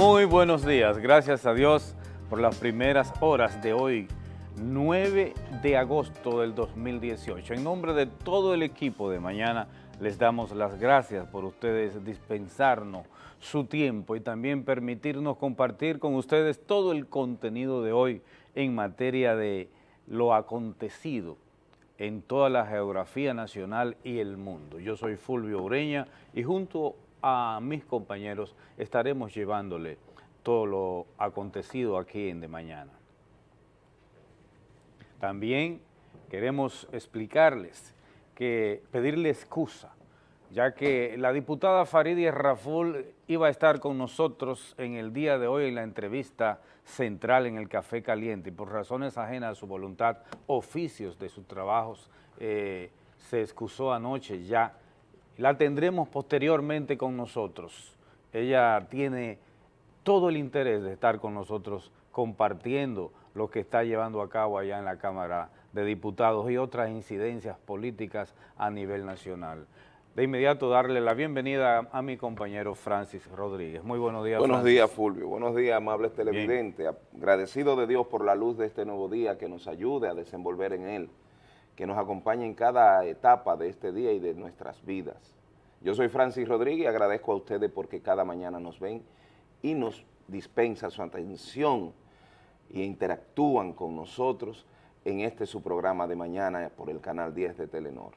Muy buenos días, gracias a Dios por las primeras horas de hoy, 9 de agosto del 2018. En nombre de todo el equipo de mañana, les damos las gracias por ustedes dispensarnos su tiempo y también permitirnos compartir con ustedes todo el contenido de hoy en materia de lo acontecido en toda la geografía nacional y el mundo. Yo soy Fulvio Ureña y junto mis compañeros estaremos llevándole todo lo acontecido aquí en De Mañana. También queremos explicarles que pedirle excusa, ya que la diputada Farideh Raful iba a estar con nosotros en el día de hoy en la entrevista central en el Café Caliente y por razones ajenas a su voluntad, oficios de sus trabajos, eh, se excusó anoche ya la tendremos posteriormente con nosotros. Ella tiene todo el interés de estar con nosotros compartiendo lo que está llevando a cabo allá en la Cámara de Diputados y otras incidencias políticas a nivel nacional. De inmediato darle la bienvenida a mi compañero Francis Rodríguez. Muy buenos días, Buenos días, Fulvio. Buenos días, amables televidentes. Agradecido de Dios por la luz de este nuevo día que nos ayude a desenvolver en él que nos acompañe en cada etapa de este día y de nuestras vidas. Yo soy Francis Rodríguez y agradezco a ustedes porque cada mañana nos ven y nos dispensa su atención y interactúan con nosotros en este su programa de mañana por el Canal 10 de Telenor.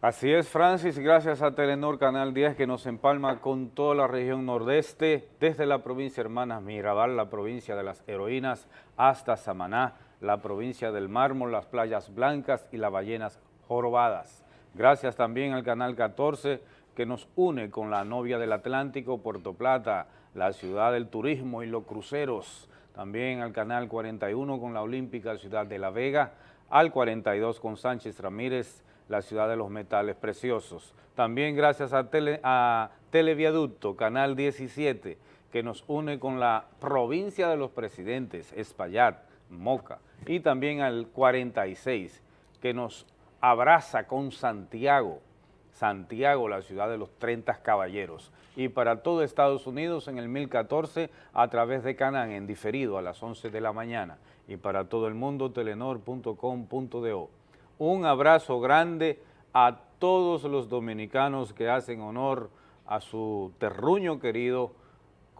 Así es, Francis, gracias a Telenor Canal 10 que nos empalma con toda la región nordeste, desde la provincia Hermanas Mirabal, la provincia de las heroínas, hasta Samaná, la provincia del Mármol, las playas blancas y las ballenas jorobadas. Gracias también al Canal 14 que nos une con la novia del Atlántico, Puerto Plata, la ciudad del turismo y los cruceros. También al Canal 41 con la Olímpica Ciudad de La Vega, al 42 con Sánchez Ramírez, la ciudad de los metales preciosos. También gracias a, Televiaducto, Canal 17, que nos une con la provincia de los presidentes, Espaillat, Moca, y también al 46, que nos abraza con Santiago, Santiago, la ciudad de los 30 caballeros, y para todo Estados Unidos en el 1014 a través de Canán, en diferido a las 11 de la mañana, y para todo el mundo telenor.com.do. Un abrazo grande a todos los dominicanos que hacen honor a su terruño querido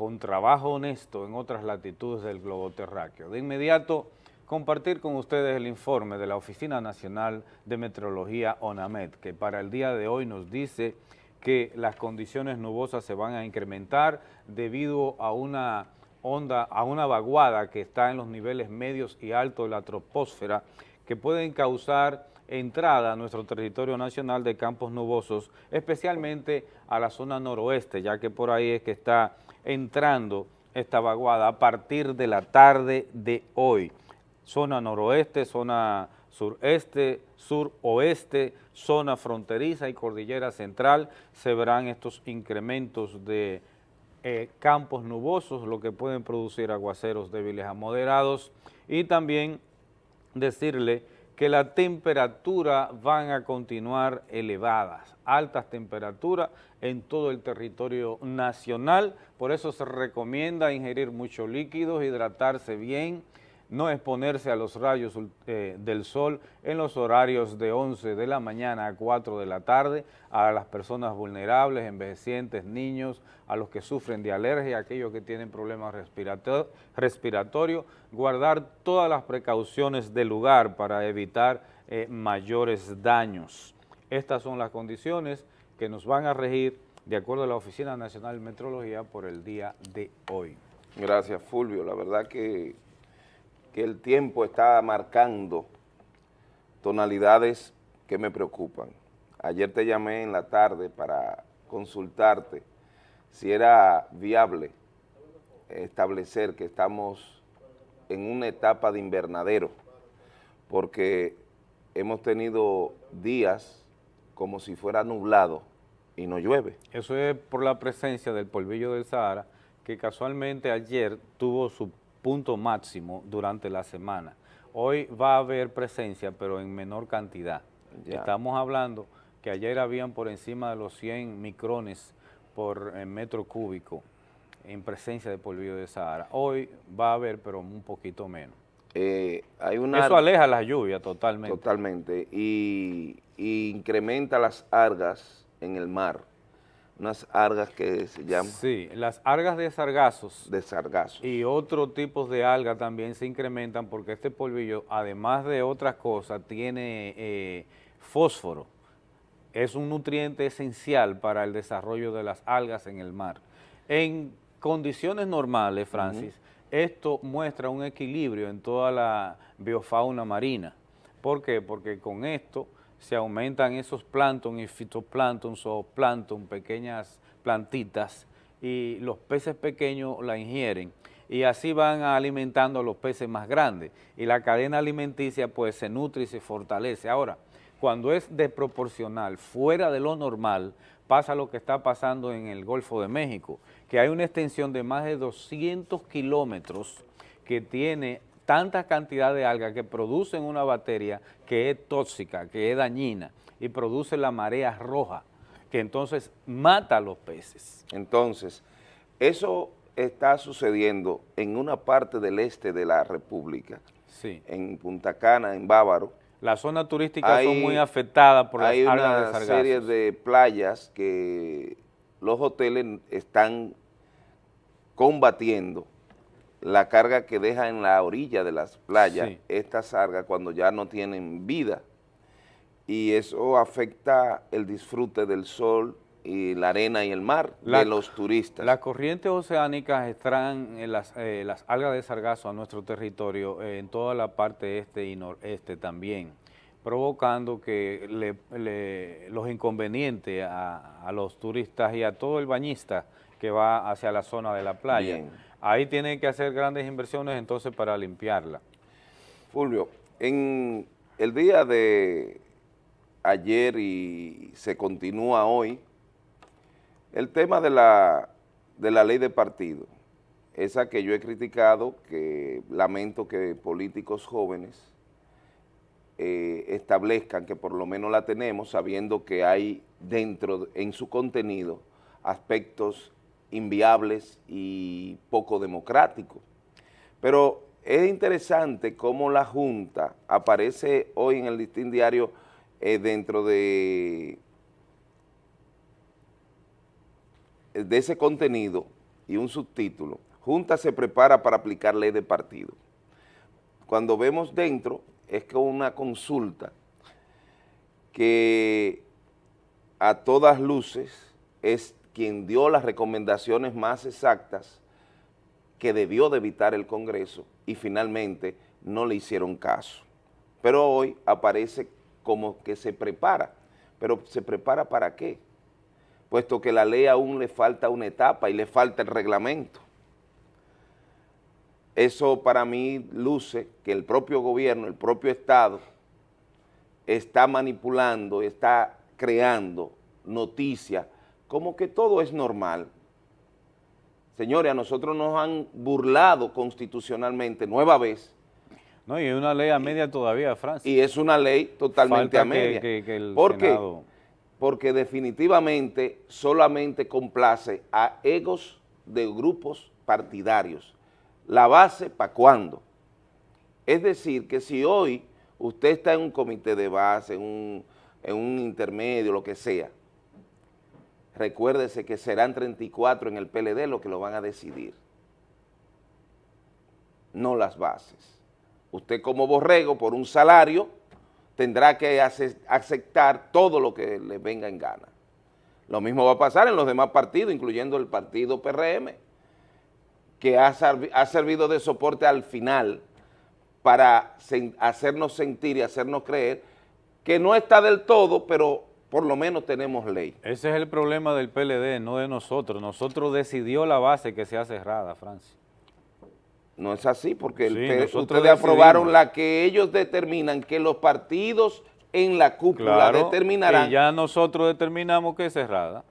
con trabajo honesto en otras latitudes del globo terráqueo. De inmediato, compartir con ustedes el informe de la Oficina Nacional de Meteorología ONAMED, que para el día de hoy nos dice que las condiciones nubosas se van a incrementar debido a una onda, a una vaguada que está en los niveles medios y altos de la troposfera que pueden causar entrada a nuestro territorio nacional de campos nubosos, especialmente a la zona noroeste, ya que por ahí es que está entrando esta vaguada a partir de la tarde de hoy. Zona noroeste, zona sureste, suroeste, zona fronteriza y cordillera central, se verán estos incrementos de eh, campos nubosos, lo que pueden producir aguaceros débiles a moderados, y también decirle que la temperatura van a continuar elevadas, altas temperaturas en todo el territorio nacional, por eso se recomienda ingerir mucho líquidos, hidratarse bien, no exponerse a los rayos eh, del sol en los horarios de 11 de la mañana a 4 de la tarde, a las personas vulnerables, envejecientes, niños, a los que sufren de alergia, aquellos que tienen problemas respiratorios, guardar todas las precauciones del lugar para evitar eh, mayores daños. Estas son las condiciones que nos van a regir de acuerdo a la Oficina Nacional de Metrología por el día de hoy. Gracias, Fulvio. La verdad que que el tiempo está marcando tonalidades que me preocupan. Ayer te llamé en la tarde para consultarte si era viable establecer que estamos en una etapa de invernadero, porque hemos tenido días como si fuera nublado y no llueve. Eso es por la presencia del polvillo del Sahara, que casualmente ayer tuvo su punto máximo durante la semana. Hoy va a haber presencia, pero en menor cantidad. Estamos hablando que ayer habían por encima de los 100 micrones por eh, metro cúbico en presencia de polvillo de Sahara. Hoy va a haber, pero un poquito menos. Eh, hay una, Eso aleja la lluvia totalmente. Totalmente, y, y incrementa las algas en el mar, unas algas que se llaman... Sí, las algas de sargazos. De sargazos. Y otros tipos de algas también se incrementan porque este polvillo, además de otras cosas, tiene eh, fósforo. Es un nutriente esencial para el desarrollo de las algas en el mar. En condiciones normales, Francis, esto muestra un equilibrio en toda la biofauna marina. ¿Por qué? Porque con esto se aumentan esos plancton y fitoplancton, zooplancton, pequeñas plantitas, y los peces pequeños la ingieren y así van alimentando a los peces más grandes y la cadena alimenticia pues se nutre y se fortalece. Ahora, cuando es desproporcional, fuera de lo normal, pasa lo que está pasando en el Golfo de México, que hay una extensión de más de 200 kilómetros que tiene tanta cantidad de algas que producen una bacteria que es tóxica, que es dañina y produce la marea roja, que entonces mata a los peces. Entonces, eso está sucediendo en una parte del este de la República, sí. en Punta Cana, en Bávaro, las zonas turísticas son muy afectadas por las Hay una serie de playas que los hoteles están combatiendo la carga que deja en la orilla de las playas estas algas cuando ya no tienen vida y eso afecta el disfrute del sol y la arena y el mar de los turistas. Las corrientes oceánicas extraen eh, las, eh, las, algas de sargazo a nuestro territorio eh, en toda la parte este y noreste también, provocando que los inconvenientes a, los turistas y a todo el bañista que va hacia la zona de la playa. Ahí tienen que hacer grandes inversiones entonces para limpiarla. Fulvio, en el día de ayer y se continúa hoy, el tema de la, de la ley de partido, esa que yo he criticado, que lamento que políticos jóvenes eh, establezcan que por lo menos la tenemos, sabiendo que hay dentro, en su contenido, aspectos inviables y poco democráticos. Pero es interesante cómo la Junta aparece hoy en el listín diario eh, dentro de de ese contenido y un subtítulo, Junta se prepara para aplicar ley de partido. Cuando vemos dentro, es que una consulta que a todas luces es quien dio las recomendaciones más exactas que debió de evitar el Congreso y finalmente no le hicieron caso. Pero hoy aparece como que se prepara. ¿Pero se prepara para qué? puesto que la ley aún le falta una etapa y le falta el reglamento. Eso para mí luce que el propio gobierno, el propio Estado, está manipulando, está creando noticias como que todo es normal. Señores, a nosotros nos han burlado constitucionalmente, nueva vez. No, y es una ley a media todavía, Francia. Y es una ley totalmente a media. ¿Por qué? porque definitivamente solamente complace a egos de grupos partidarios. La base, ¿para cuándo? Es decir, que si hoy usted está en un comité de base, en un, en un intermedio, lo que sea, recuérdese que serán 34 en el PLD los que lo van a decidir, no las bases. Usted como borrego, por un salario, tendrá que aceptar todo lo que le venga en gana. Lo mismo va a pasar en los demás partidos, incluyendo el partido PRM, que ha, servido de soporte al final para hacernos sentir y hacernos creer que no está del todo, pero por lo menos tenemos ley. Ese es el problema del PLD, no de nosotros. Nosotros decidió la base que sea cerrada, Francia. No es así, porque ustedes aprobaron la que ellos determinan que los partidos en la cúpula determinarán. Y ya nosotros determinamos que es cerrada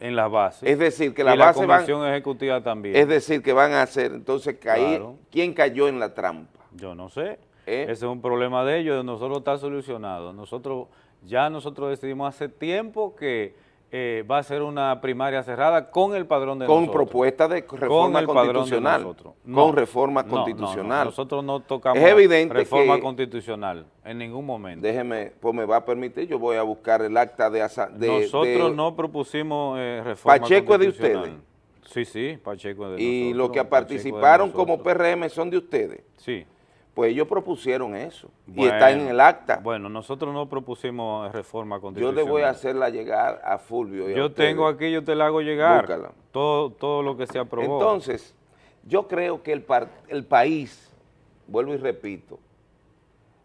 en las bases. Es decir, que la base la Comisión Ejecutiva también. Es decir, que van a hacer, entonces, caer, ¿quién cayó en la trampa? Yo no sé. ¿Eh? Ese es un problema de ellos, de nosotros está solucionado. Nosotros, ya nosotros decidimos hace tiempo que eh, va a ser una primaria cerrada con el padrón de con nosotros. propuesta de Con reforma de constitucional. Con reforma no, no, no, constitucional. Nosotros no tocamos Es evidente reforma que- constitucional en ningún momento. Déjeme, pues me va a permitir, yo voy a buscar el acta de... de nosotros de- no propusimos eh, reforma Pacheco es de constitucional. ustedes. Sí, sí, Pacheco es de Y nosotros. los que participaron como. PRM son de ustedes. Sí. Pues ellos propusieron eso. y está en el acta. Bueno, nosotros no propusimos reforma yo constitucional. le voy a hacerla llegar a Fulvio. y Yo tengo aquí, yo te la hago llegar. Búscala. Todo, todo lo que se aprobó. Entonces, yo creo que el, par- el país, vuelvo y repito,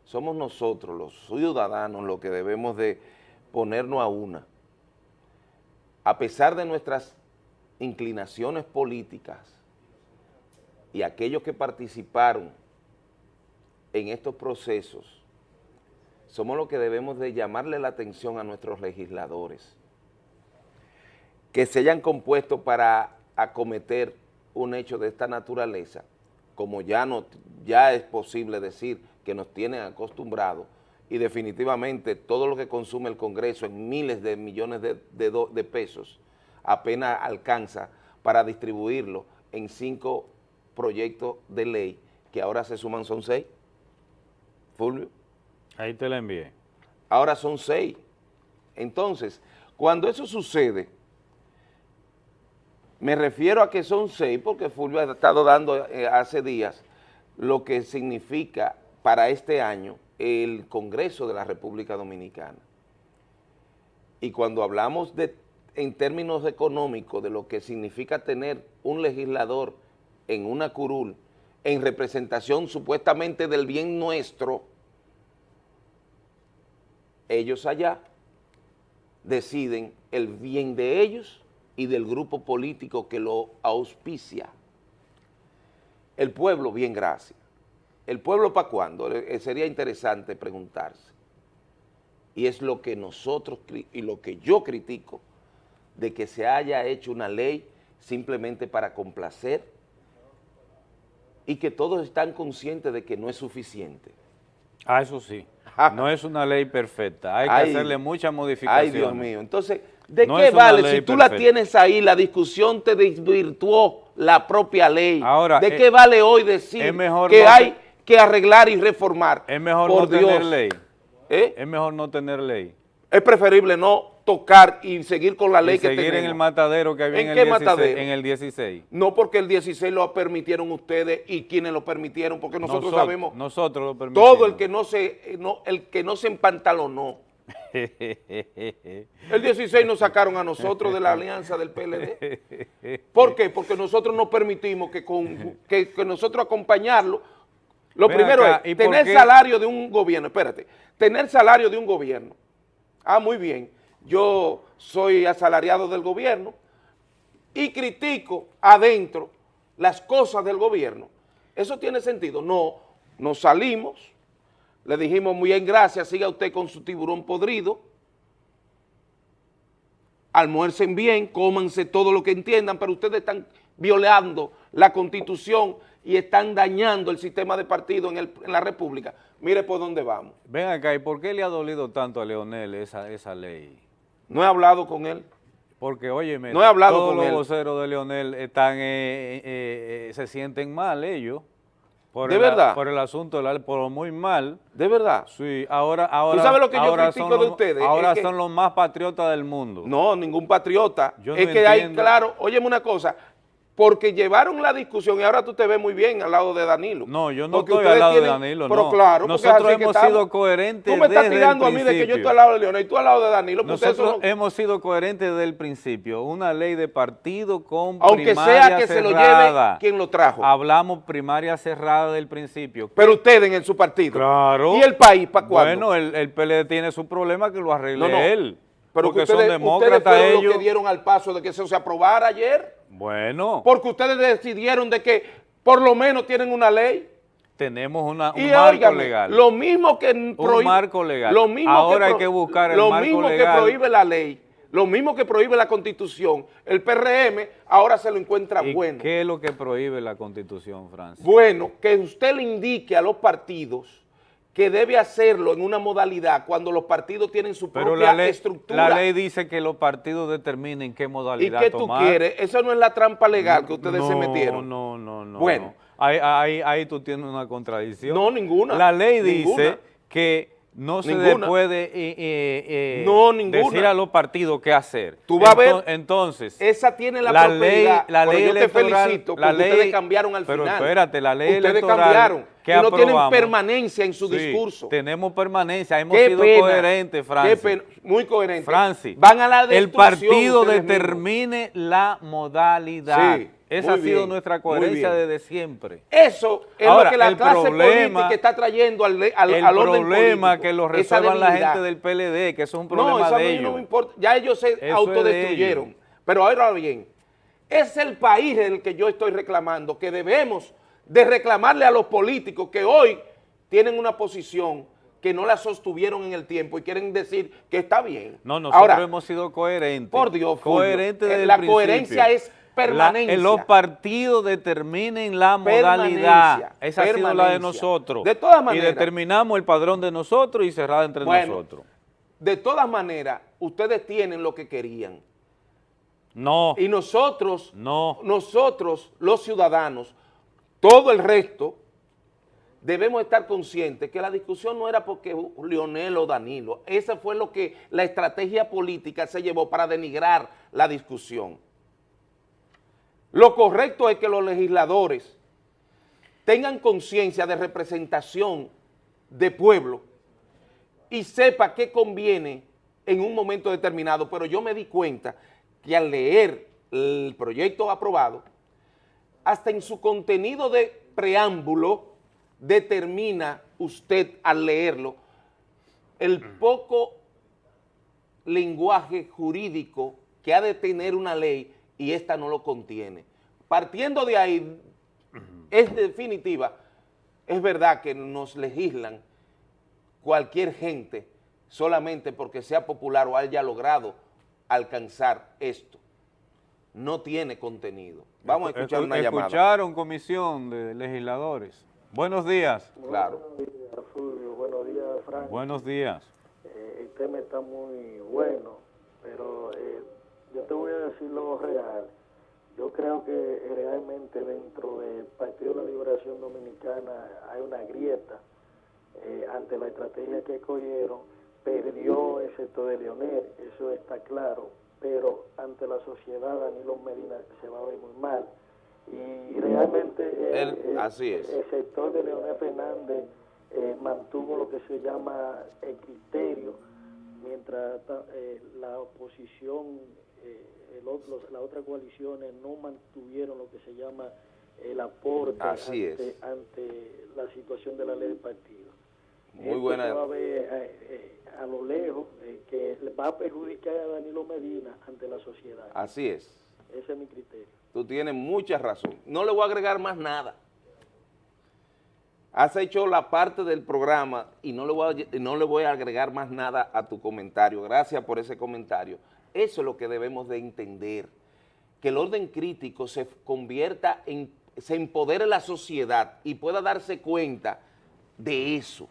somos nosotros, los ciudadanos, los que debemos de ponernos a una. A pesar de nuestras inclinaciones políticas y aquellos que participaron en estos procesos, somos los que debemos de llamarle la atención a nuestros legisladores que se hayan compuesto para acometer un hecho de esta naturaleza, como ya, no, ya es posible decir que nos tienen acostumbrados, y definitivamente todo lo que consume el Congreso en miles de millones de, de pesos apenas alcanza para distribuirlo en cinco proyectos de ley, que ahora se suman son seis, Fulvio Ahí te la envié. ahora son seis. Entonces, cuando eso sucede, me refiero a que son seis, porque Fulvio ha estado dando eh, hace días lo que significa para este año el Congreso de la República Dominicana. Y cuando hablamos de, en términos económicos de lo que significa tener un legislador en una curul, en representación supuestamente del bien nuestro, ellos allá deciden el bien de ellos y del grupo político que lo auspicia. El pueblo, bien, gracias. ¿El pueblo para cuándo? Eh, Sería interesante preguntarse. Y es lo que nosotros, y lo que yo critico, de que se haya hecho una ley simplemente para complacer y que todos están conscientes de que no es suficiente. Ah, eso sí. No es una ley perfecta. Hay que Ay, hacerle muchas Ay, modificaciones. Dios mío. Entonces, ¿de No qué vale si tú la tienes ahí, la discusión te desvirtuó la propia ley? Ahora, ¿De eh, qué vale hoy decir mejor que no hay que arreglar y reformar? Es mejor Por no tener ley. ¿Eh? Es mejor no tener ley. Es preferible no tocar y seguir con la ley Y que seguir tenemos. en el matadero que había ¿En en, qué el 16, matadero? en el 16. No porque el 16 lo permitieron ustedes y quienes lo permitieron, porque nosotros Nosotros- sabemos Nosotros lo permitimos. todo el que no se no, el que no se empantalonó. El 16 nos sacaron a nosotros de la alianza del PLD. ¿Por qué? Porque nosotros no permitimos que, con, que, que nosotros acompañarlo. Lo Ven primero acá, es ¿y por tener salario de un gobierno. Espérate, tener salario de un gobierno. Ah, muy bien. Yo soy asalariado del gobierno y critico adentro las cosas del gobierno. ¿Eso tiene sentido? No, nos salimos, le dijimos muy bien, gracias, siga usted con su tiburón podrido, almuercen bien, cómanse todo lo que entiendan, pero ustedes están violando la Constitución y están dañando el sistema de partido en, la República. Mire por dónde vamos. Ven acá, ¿y por qué le ha dolido tanto a Leonel esa ley? No he hablado con él. Porque, óyeme, No he hablado todos con los él. voceros de Leonel están, eh, eh, eh, se sienten mal ellos. Por ¿De el, verdad? Por el asunto, de la- por muy mal. ¿De verdad? Sí, ahora, ahora, sabes lo que yo critico son de los- ustedes? Ahora Es que- son los más patriotas del mundo. No, ningún patriota. Yo es no que hay, claro, óyeme una cosa, porque llevaron la discusión y ahora tú te ves muy bien al lado de Danilo. No, yo no estoy al lado de Danilo, Pero no. claro, Nosotros hemos estamos. sido coherentes Tú me estás desde el tirando a mí de que yo principio. estoy al lado de Leonel y tú al lado de Danilo. Nosotros hemos sido coherentes desde el principio. Una ley de partido con aunque primaria sea que se lo lleve quien lo trajo. Hablamos primaria cerrada del principio. pero ustedes en su partido. Claro. ¿Y el país para cuándo? Bueno, el, el PLD tiene su problema que lo arregle No, no. él. Pero porque que ustedes, son ustedes demócratas fueron ellos. los que dieron al paso de que eso se aprobara ayer. Bueno, Porque ustedes decidieron de que por lo menos tienen una ley. tenemos una, un Y marco óigame, legal. lo mismo que prohíbe, marco legal. Lo mismo Ahora que hay que buscar el lo marco mismo legal. que prohíbe la ley, lo mismo que prohíbe la Constitución, el PRM ahora se lo encuentra ¿Y bueno. ¿Qué es lo que prohíbe la Constitución, Francis? Bueno, que usted le indique a los partidos que debe hacerlo en una modalidad cuando los partidos tienen su Pero propia la ley, estructura. la ley dice que los partidos determinen qué ¿Y modalidad qué tú tomar. quieres? Eso no es la trampa legal que ustedes no, se metieron. No, no, no. Bueno. no. Ahí, ahí, ahí tú tienes una contradicción. No, ninguna. La ley dice Ninguna. que no se le Ninguna. puede eh, eh, eh, No, decir a los partidos qué hacer. Tú vas a ver- Ento- Entonces, Esa tiene la, la ley, la pero ley yo te felicito la ley, ustedes cambiaron al pero final. espérate, la ley ustedes electoral cambiaron que y no tienen permanencia en su Sí, discurso. Tenemos permanencia, hemos Qué sido pena, coherentes, qué Francis. pena, muy coherentes. Francis, Van a la el partido ustedes mismos. determine la modalidad. Sí, Esa ha sido bien, nuestra coherencia desde siempre. Eso es Ahora, lo que la clase problema- política está trayendo al, al, el al orden problema político, que lo resuelvan la gente del PLD, que eso es un No, problema eso a de mí ellos. no me importa. Ya ellos se es de autodestruyeron. ellos. Pero ahora bien, es el país en el que yo estoy reclamando, que debemos de reclamarle a los políticos que hoy tienen una posición que no la sostuvieron en el tiempo y quieren decir que está bien. No, nosotros ahora, hemos sido coherentes. Por Dios, Fulvio, coherentes eh, el la principio. coherencia es permanencia. La- los partidos determinen la modalidad. Esa ha sido la de nosotros. De todas Y maneras. determinamos el padrón de nosotros y cerrada entre Bueno. nosotros. de todas maneras, ustedes tienen lo que querían. No, Y nosotros, no. nosotros, los ciudadanos, todo el resto, debemos estar conscientes que la discusión no era porque Leonel o Danilo, esa fue lo que la estrategia política se llevó para denigrar la discusión. Lo correcto es que los legisladores tengan conciencia de representación de pueblo y sepa qué conviene en un momento determinado, pero yo me di cuenta que al leer el proyecto aprobado, hasta en su contenido de preámbulo, determina usted al leerlo el poco lenguaje jurídico que ha de tener una ley y esta no lo contiene. Partiendo de ahí, es definitiva, es verdad que nos legislan cualquier gente solamente porque sea popular o haya logrado alcanzar esto. No tiene contenido. Vamos a escuchar Escu- una llamada. Escucharon comisión de legisladores. Buenos días. Claro. Buenos días, Fulvio. Buenos días, Frank. Buenos días. Eh, el tema está muy bueno, pero eh, yo te voy a decir lo real. Yo creo que realmente dentro del Partido de la Liberación Dominicana hay una grieta eh, ante la estrategia que cogieron. Perdió el sector de Leonel, eso está claro, pero ante la sociedad Danilo Medina se va a ver muy mal. Y realmente eh, Él- eh, así es. el sector de Leonel Fernández eh, mantuvo lo que se llama el criterio, mientras eh, la oposición, eh, el los- las otras coaliciones no mantuvieron lo que se llama el aporte Así ante, es. ante la situación de la ley del partido. Muy Esto buena. va a ver eh, eh, a lo lejos eh, que le va a perjudicar a Danilo Medina ante la sociedad. Así es. Ese es mi criterio. Tú tienes mucha razón. No le voy a agregar más nada. Has hecho la parte del programa y no le voy a, no le voy a agregar más nada a tu comentario. Gracias por ese comentario. Eso es lo que debemos de entender. Que el orden crítico se convierta en, se empodere la sociedad y pueda darse cuenta de eso.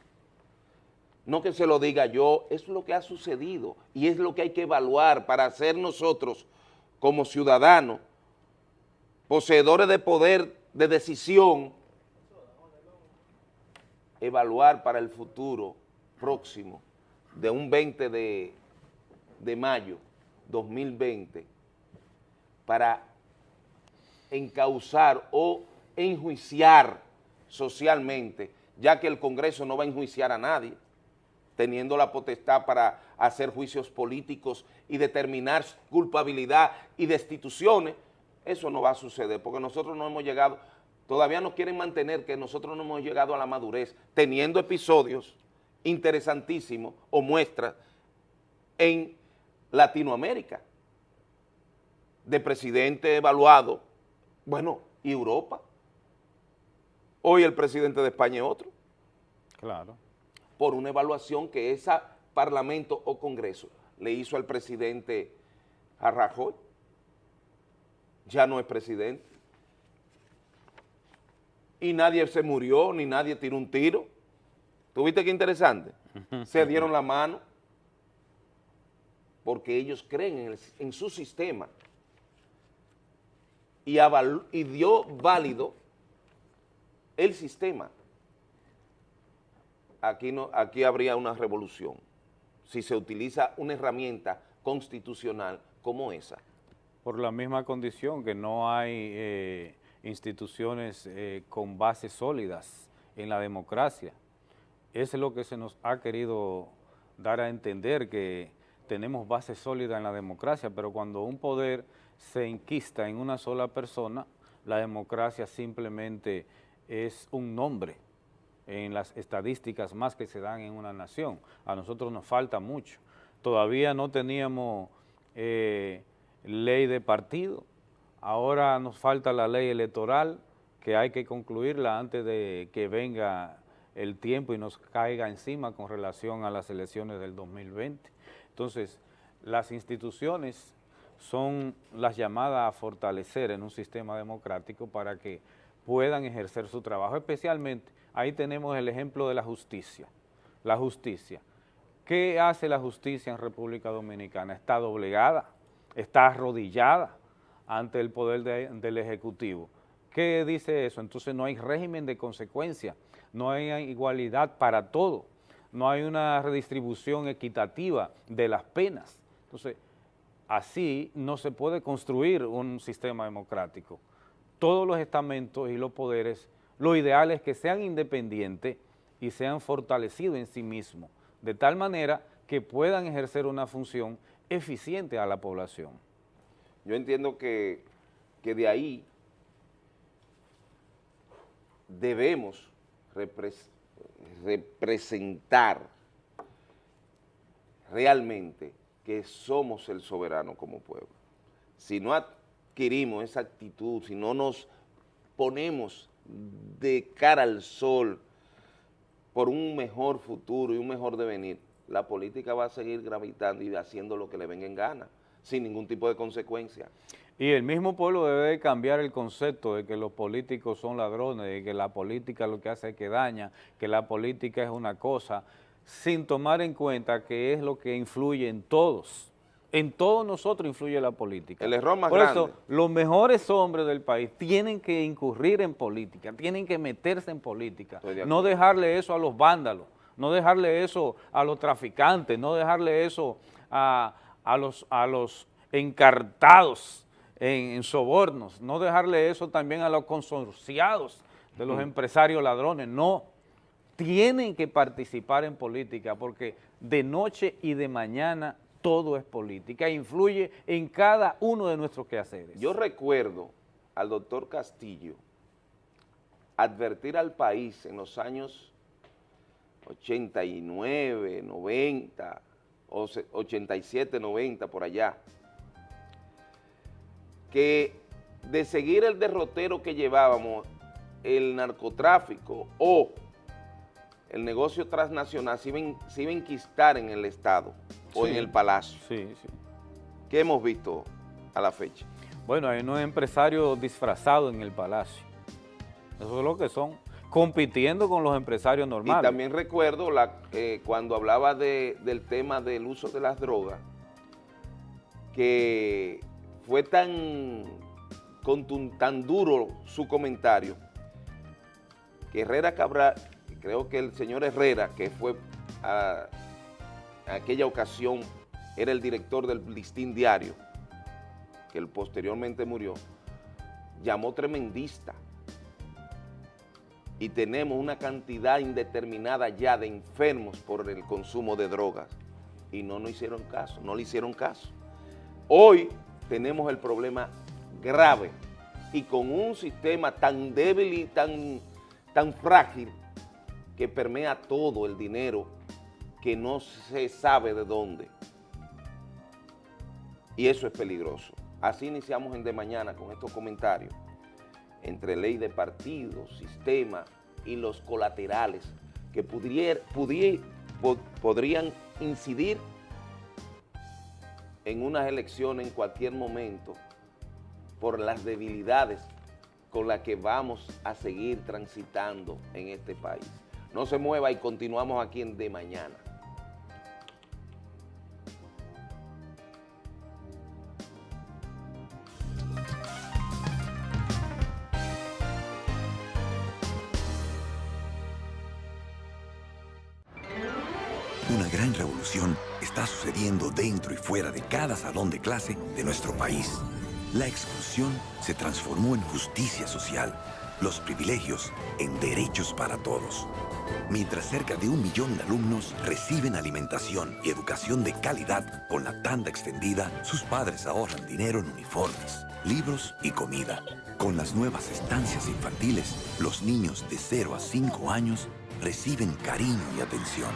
No que se lo diga yo, es lo que ha sucedido y es lo que hay que evaluar para hacer nosotros como ciudadanos poseedores de poder de decisión, evaluar para el futuro próximo de un 20 de, de mayo 2020 para encauzar o enjuiciar socialmente, ya que el Congreso no va a enjuiciar a nadie, teniendo la potestad para hacer juicios políticos y determinar culpabilidad y destituciones, eso no va a suceder, porque nosotros no hemos llegado, todavía nos quieren mantener que nosotros no hemos llegado a la madurez, teniendo episodios interesantísimos o muestras en Latinoamérica, de presidente evaluado, bueno, y Europa. Hoy el presidente de España es otro Claro. por una evaluación que ese parlamento o congreso le hizo al presidente a Rajoy. Ya no es presidente. Y nadie se murió, ni nadie tiró un tiro. ¿Tuviste qué interesante? Se dieron la mano porque ellos creen en, su sistema y, dio válido el sistema. Aquí, aquí habría una revolución si se utiliza una herramienta constitucional como esa. Por la misma condición que no hay eh, instituciones eh, con bases sólidas en la democracia. Es lo que se nos ha querido dar a entender que tenemos bases sólidas en la democracia, pero cuando un poder se enquista en una sola persona, la democracia simplemente es un nombre en las estadísticas más que se dan en una nación. A nosotros nos falta mucho. Todavía no teníamos eh, ley de partido, ahora nos falta la ley electoral, que hay que concluirla antes de que venga el tiempo y nos caiga encima con relación a las elecciones del 2020. Entonces, las instituciones son las llamadas a fortalecer en un sistema democrático para que puedan ejercer su trabajo, especialmente, ahí tenemos el ejemplo de la justicia, la justicia. ¿Qué hace la justicia en República Dominicana? Está doblegada, está arrodillada ante el poder del Ejecutivo. ¿Qué dice eso? Entonces no hay régimen de consecuencia, no hay igualdad para todo, no hay una redistribución equitativa de las penas. Entonces, así no se puede construir un sistema democrático. Todos los estamentos y los poderes, lo ideal es que sean independientes y sean fortalecidos en sí mismos, de tal manera que puedan ejercer una función eficiente a la población. Yo entiendo que, que de ahí debemos representar realmente que somos el soberano como pueblo. Si no adquirimos esa actitud, si no nos ponemos de cara al sol por un mejor futuro y un mejor devenir, la política va a seguir gravitando y haciendo lo que le venga en gana, sin ningún tipo de consecuencia. Y el mismo pueblo debe cambiar el concepto de que los políticos son ladrones, de que la política lo que hace es que daña, que la política es una cosa, sin tomar en cuenta que es lo que influye en todos. En todos nosotros influye la política. El error más Por grande. eso, los mejores hombres del país tienen que incurrir en política, tienen que meterse en política, no dejarle eso a los vándalos, no dejarle eso a los traficantes, no dejarle eso a, los, a los encartados en, sobornos, no dejarle eso también a los consorciados de los empresarios ladrones, no, tienen que participar en política porque de noche y de mañana todo es política, influye en cada uno de nuestros quehaceres. Yo recuerdo al doctor Castillo advertir al país en los años 89, 90, 87, 90, por allá, que de seguir el derrotero que llevábamos, el narcotráfico o el negocio transnacional se iba, a enquistar en el Estado o en el Palacio. Sí, sí. ¿Qué hemos visto a la fecha? Bueno, hay unos empresarios disfrazados en el Palacio. Eso es lo que son, compitiendo con los empresarios normales. Y también recuerdo la, eh, cuando hablaba del tema del uso de las drogas, que fue tan, tan duro su comentario, que Herrera Cabral, creo que el señor Herrera, que fue a, aquella ocasión, era el director del Listín Diario, que posteriormente murió, llamó tremendista. Y tenemos una cantidad indeterminada ya de enfermos por el consumo de drogas. Y no nos hicieron caso, no le hicieron caso. Hoy tenemos el problema grave y con un sistema tan débil y tan, tan frágil que permea todo el dinero que no se sabe de dónde. Y eso es peligroso. Así iniciamos en De Mañana con estos comentarios entre ley de partidos, sistema y los colaterales que pudier, podrían incidir en unas elecciones en cualquier momento por las debilidades con las que vamos a seguir transitando en este país. No se mueva y continuamos aquí en De Mañana. Cada salón de clase de nuestro país. La exclusión se transformó en justicia social, los privilegios en derechos para todos. Mientras cerca de un millón de alumnos reciben alimentación y educación de calidad con la tanda extendida, sus padres ahorran dinero en uniformes, libros y comida. Con las nuevas estancias infantiles, los niños de 0 a 5 años reciben cariño y atención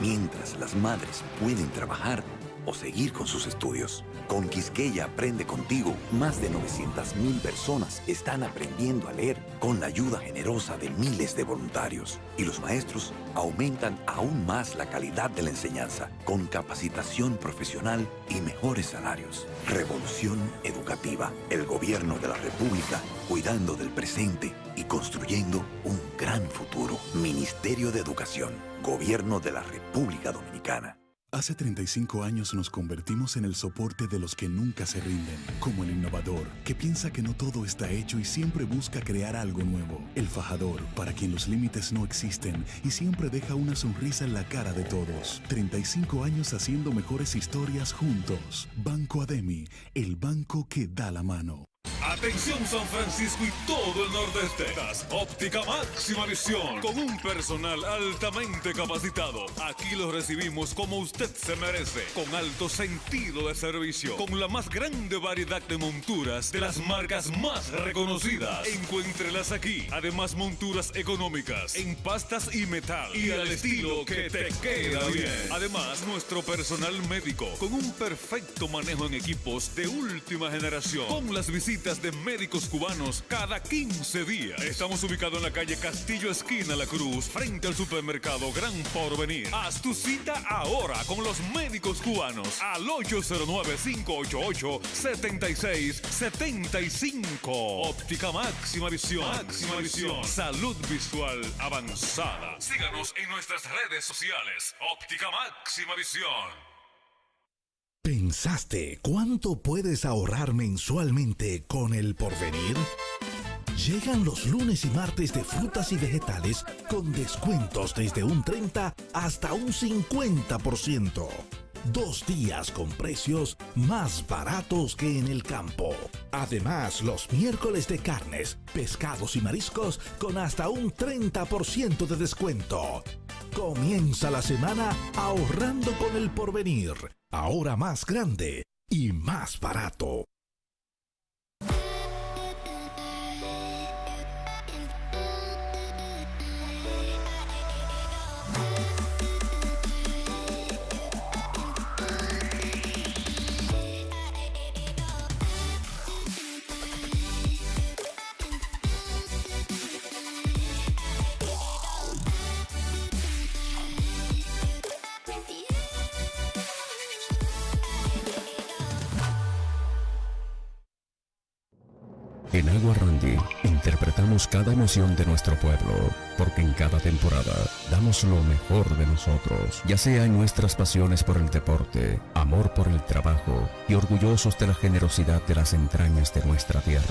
mientras las madres pueden trabajar o seguir con sus estudios. Con Quisqueya Aprende Contigo, más de 900.000 personas están aprendiendo a leer con la ayuda generosa de miles de voluntarios. Y los maestros aumentan aún más la calidad de la enseñanza con capacitación profesional y mejores salarios. Revolución educativa. El gobierno de la República cuidando del presente y construyendo un gran futuro. Ministerio de Educación. Gobierno de la República Dominicana. Hace 35 años nos convertimos en el soporte de los que nunca se rinden, como el innovador, que piensa que no todo está hecho y siempre busca crear algo nuevo. El fajador, para quien los límites no existen y siempre deja una sonrisa en la cara de todos. 35 años haciendo mejores historias juntos. Banco Ademi, el banco que da la mano. Atención San Francisco y todo el nordeste. Óptica máxima visión con un personal altamente capacitado. Aquí lo recibimos como usted se merece, con alto sentido de servicio, con la más grande variedad de monturas de las marcas más reconocidas. Encuéntrelas aquí. Además monturas económicas en pastas y metal y al estilo que te queda bien. Además nuestro personal médico con un perfecto manejo en equipos de última generación, con las visitas de médicos cubanos cada 15 días. Estamos ubicados en la calle Castillo Esquina La Cruz, frente al supermercado Gran Porvenir. Haz tu cita ahora con los médicos cubanos al 809-588-7675. Óptica máxima visión. Máxima visión. Salud visual avanzada. Síganos en nuestras redes sociales. Óptica máxima visión. ¿Pensaste cuánto puedes ahorrar mensualmente con el porvenir? Llegan los lunes y martes de frutas y vegetales con descuentos desde un 30 hasta un 50%. Dos días con precios más baratos que en el campo. Además, los miércoles de carnes, pescados y mariscos con hasta un 30% de descuento. Comienza la semana ahorrando con el porvenir ahora más grande y más barato. En Agua Randy interpretamos cada emoción de nuestro pueblo, porque en cada temporada damos lo mejor de nosotros, ya sea en nuestras pasiones por el deporte, amor por el trabajo y orgullosos de la generosidad de las entrañas de nuestra tierra.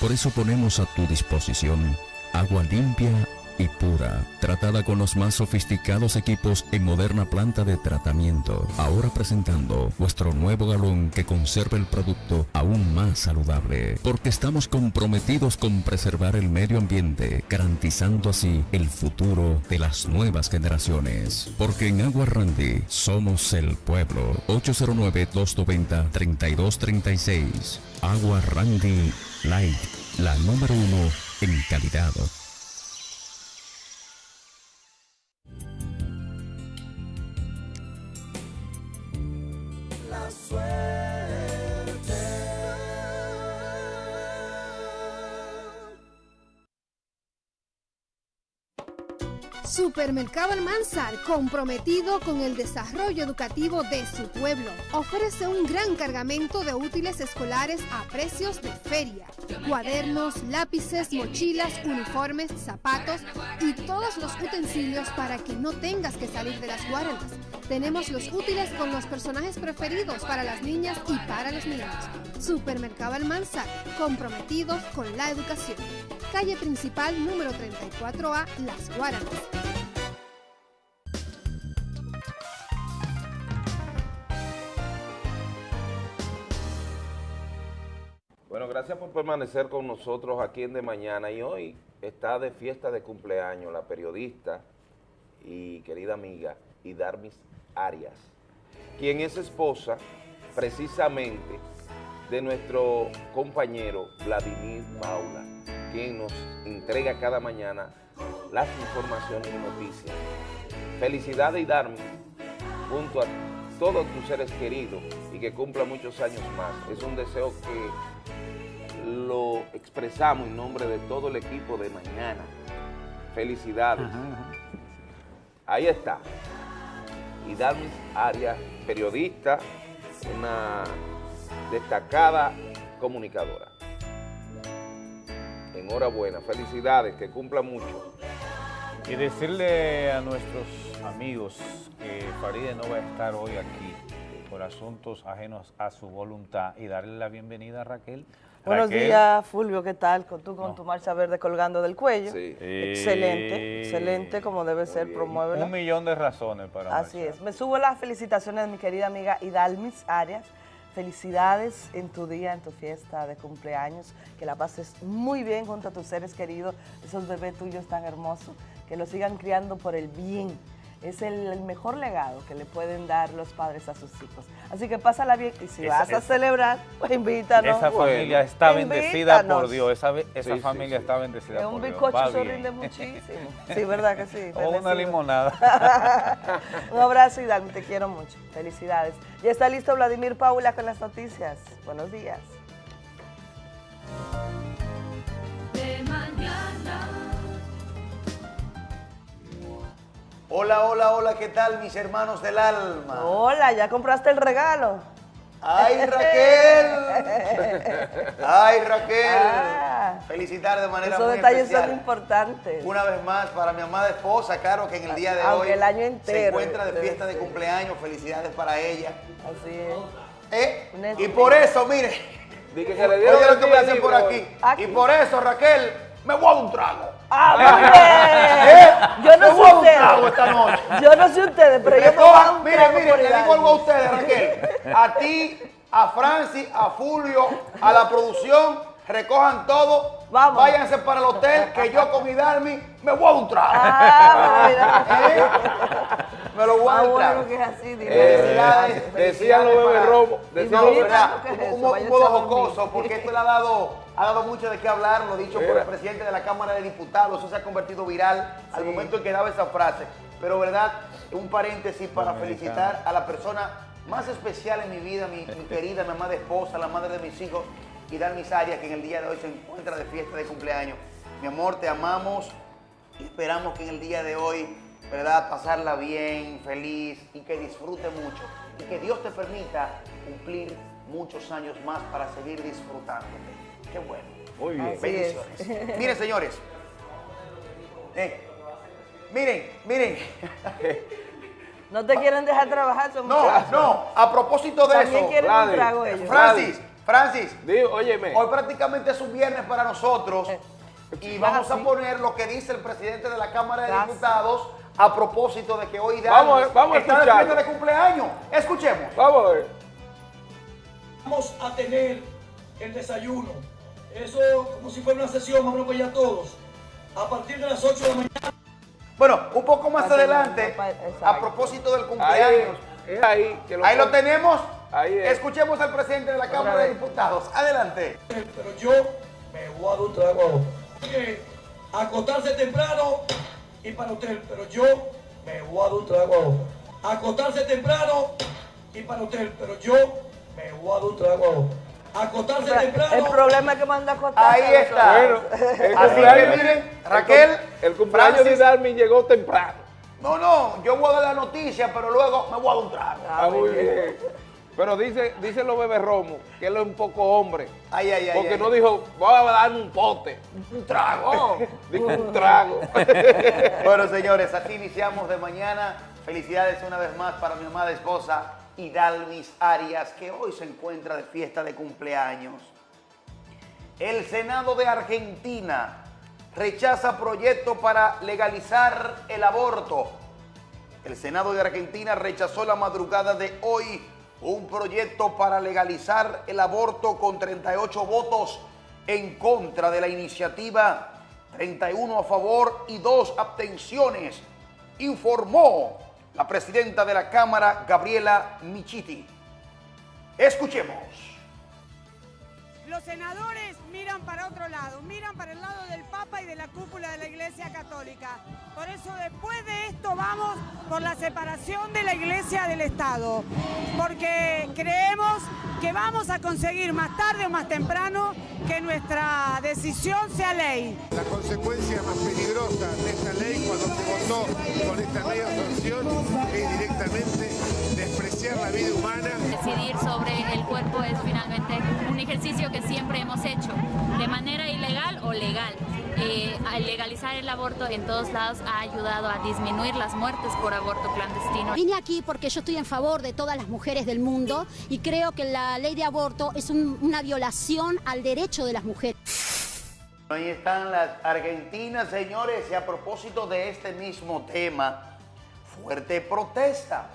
Por eso ponemos a tu disposición agua limpia y pura, tratada con los más sofisticados equipos en moderna planta de tratamiento. Ahora presentando nuestro nuevo galón que conserva el producto aún más saludable, porque estamos comprometidos con preservar el medio ambiente, garantizando así el futuro de las nuevas generaciones. Porque en Agua Randy somos el pueblo. 809-290-3236. Agua Randy Light, la número uno en calidad. sueño. Supermercado Almanzar, comprometido con el desarrollo educativo de su pueblo, ofrece un gran cargamento de útiles escolares a precios de feria. Cuadernos, lápices, mochilas, uniformes, zapatos y todos los utensilios para que no tengas que salir de las guardas. Tenemos los útiles con los personajes preferidos para las niñas y para los niños. Supermercado Almanzar, comprometido con la educación. Calle principal número 34A, Las Guaranas. Gracias por permanecer con nosotros aquí en De Mañana y hoy está de fiesta de cumpleaños la periodista y querida amiga Idarmis Arias, quien es esposa precisamente de nuestro compañero Vladimir Paula, quien nos entrega cada mañana las informaciones y noticias. Felicidades Idarmis, junto a todos tus seres queridos y que cumpla muchos años más. Es un deseo que lo expresamos en nombre de todo el equipo de mañana. Felicidades. Ahí está. Y Darmis Arias, periodista, una destacada comunicadora. Enhorabuena, felicidades, que cumpla mucho. Y decirle a nuestros amigos que Faride no va a estar hoy aquí por asuntos ajenos a su voluntad y darle la bienvenida a Raquel. Buenos Raquel, días, Fulvio, ¿qué tal? Con tú con No. tu marcha verde colgando del cuello. Sí. Excelente, Eh, excelente, como debe ser, Un promuévelo. millón de razones para Así marchar. es. Me subo las felicitaciones de mi querida amiga Idalmis Arias. Felicidades en tu día, en tu fiesta de cumpleaños. Que la pases muy bien junto a tus seres queridos, esos bebés tuyos tan hermosos. Que los sigan criando por el bien. Es el, el mejor legado que le pueden dar los padres a sus hijos. Así que pásala bien y si Esa- vas a esa- celebrar, pues invítanos. Esa familia está bendecida por. Dios, esa, esa Sí, familia sí. está bendecida por un Dios. bizcocho Va se rinde muchísimo. Sí, ¿verdad que sí? O una limonada. Un abrazo, Hidalgo, te quiero mucho. Felicidades. Ya está listo Vladimir Paula con las noticias. Buenos días. Hola, hola, hola, ¿qué tal mis hermanos del alma? Hola, ¿ya compraste el regalo? ¡Ay, Raquel! ¡Ay, Raquel! Ah. Felicitar de manera Esos muy detalles especial. son importantes. Una vez más para mi amada esposa, Caro, que en el día de Aunque hoy el año se entero encuentra de debe fiesta de cumpleaños. Felicidades para ella. Así es. ¿Eh? Y por eso, mire, Dije que le oye dieron lo que me dicen por aquí. Aquí. Y por eso, Raquel, me voy a un trago. ¡Ah, muy bien! Yo no Me voy sé dar un trago esta ustedes. noche. Yo no sé ustedes, pero yo me voy a un mire, trago mire, por le digo algo a ustedes, Raquel. A ti, a Francis, a Fulvio, a la producción, recojan todo. Vamos. Váyanse para el hotel, que yo con Hidalmi me voy a un trago. Ah. ¿Eh? Me lo voy a decían los bebés robo, decían los bebés ¿verdad? robo, ¿qué es Un- modo jocoso, porque esto le ha dado, ha dado mucho de qué hablar, lo dicho por el presidente de la Cámara de Diputados, eso se ha convertido viral al momento en que daba esa frase. Pero, ¿verdad? Un paréntesis para felicitar a la persona más especial en mi vida, mi, mi querida, mi amada esposa, la madre de mis hijos, Hidalmis Arias, que en el día de hoy se encuentra de fiesta de cumpleaños. Mi amor, te amamos y esperamos que en el día de hoy, ¿verdad? Pasarla bien, feliz y que disfrute mucho. Y que Dios te permita cumplir muchos años más para seguir disfrutándote. Qué bueno. Muy bien. Bendiciones. Miren, señores. Eh, miren, miren. No te quieren dejar trabajar, son No, muchachos. no, a propósito de También eso. quieren un Vladi, trago ellos. Francis, Francis, Digo, óyeme. hoy prácticamente es un viernes para nosotros y vamos a sí. poner lo que dice el presidente de la Cámara de Ah, Diputados a propósito de que hoy Vamos a- vamos a está fiesta de cumpleaños. Escuchemos. Vamos a ver. Vamos a tener el desayuno. Eso como si fuera una sesión, vamos a apoyar todos. A partir de las 8 de la mañana. Bueno, un poco más Así adelante, a propósito del Ahí, cumpleaños. es ahí que lo Ahí lo tenemos. Ahí es. Escuchemos al presidente de la Cámara de Diputados. Adelante. Pero yo me voy a dar un trago ahora. Que acostarse temprano y para usted, pero yo me voy a dar un trago ahora. Acostarse temprano y para usted, pero yo me voy a dar un trago ahora. acostarse El temprano. problema es que manda a acostarse. Ahí está. Bueno, el que miren, Raquel, el cumpleaños de Darmin llegó temprano. No, no, yo voy a dar la noticia, pero luego me voy a dar un trago. Ah, muy bien. Pero dice, dice los bebés Romo que él es un poco hombre. Ay, ay, ay. Porque ay. no dijo, voy a darme un pote. un trago. Dijo un trago. bueno, señores, así iniciamos de mañana. Felicidades una vez más para mi amada esposa Hidalmis Arias, que hoy se encuentra de fiesta de cumpleaños. El Senado de Argentina rechaza proyecto para legalizar el aborto. El Senado de Argentina rechazó la madrugada de hoy un proyecto para legalizar el aborto con 38 votos en contra de la iniciativa, 31 a favor y 2 abstenciones, informó la presidenta de la Cámara, Gabriela Michiti. Escuchemos. Los senadores miran para otro lado, miran para el lado del Papa y de la cúpula de la Iglesia Católica. Por eso después de esto vamos por la separación de la Iglesia del Estado, porque creemos que vamos a conseguir más tarde o más temprano que nuestra decisión sea ley. La consecuencia más peligrosa de esta ley cuando se votó con esta ley absorción es directamente despreciar la vida humana. Decidir sobre el cuerpo es finalmente un ejercicio que siempre hemos hecho, de manera ilegal o legal. Eh, al legalizar el aborto en todos lados ha ayudado a disminuir las muertes por aborto clandestino. Vine aquí porque yo estoy en favor de todas las mujeres del mundo y creo que la ley de aborto es un- una violación al derecho de las mujeres. Ahí están las argentinas, señores, y a propósito de este mismo tema, fuerte protesta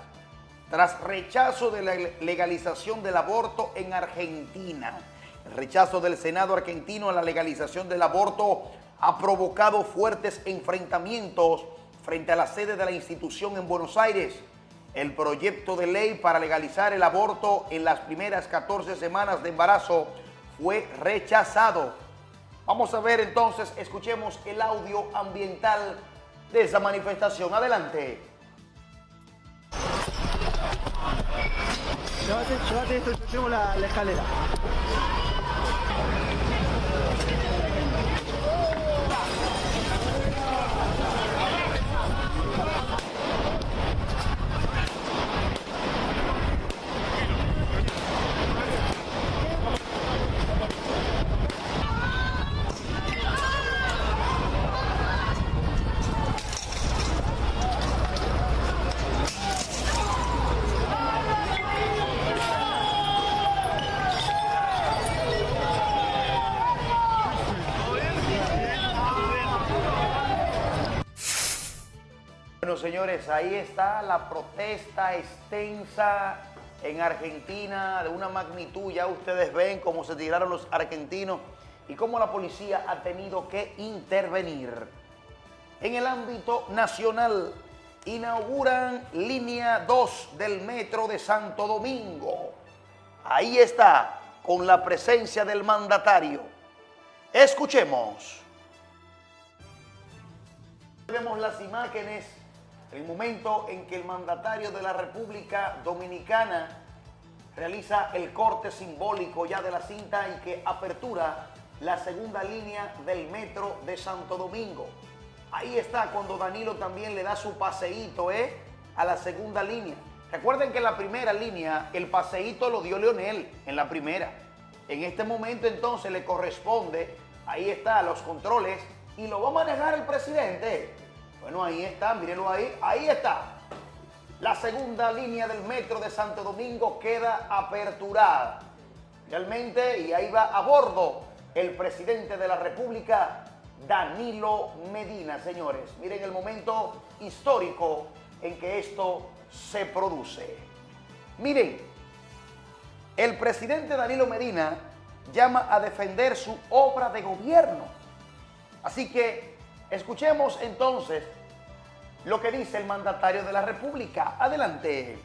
tras rechazo de la legalización del aborto en Argentina. El rechazo del Senado argentino a la legalización del aborto ha provocado fuertes enfrentamientos frente a la sede de la institución en Buenos Aires. El proyecto de ley para legalizar el aborto en las primeras 14 semanas de embarazo fue rechazado. Vamos a ver entonces, escuchemos el audio ambiental de esa manifestación. Adelante. Llévate, llévate esto, yo llevo la, la escalera. Bueno, señores, ahí está la protesta extensa en Argentina de una magnitud. Ya ustedes ven cómo se tiraron los argentinos y cómo la policía ha tenido que intervenir. En el ámbito nacional, inauguran línea 2 del metro de Santo Domingo. Ahí está, con la presencia del mandatario. Escuchemos. Vemos las imágenes, el momento en que el mandatario de la República Dominicana realiza el corte simbólico ya de la cinta y que apertura la segunda línea del metro de Santo Domingo. Ahí está cuando Danilo también le da su paseíto ¿eh? a la segunda línea. Recuerden que en la primera línea el paseíto lo dio Leonel en la primera. En este momento entonces le corresponde, ahí está, los controles y lo va a manejar el presidente. Bueno, ahí está, mírenlo ahí, ahí está. La segunda línea del metro de Santo Domingo queda aperturada. Realmente, y ahí va a bordo el presidente de la República, Danilo Medina, señores. Miren el momento histórico en que esto se produce. Miren, el presidente Danilo Medina llama a defender su obra de gobierno. Así que escuchemos entonces lo que dice el mandatario de la República. Adelante.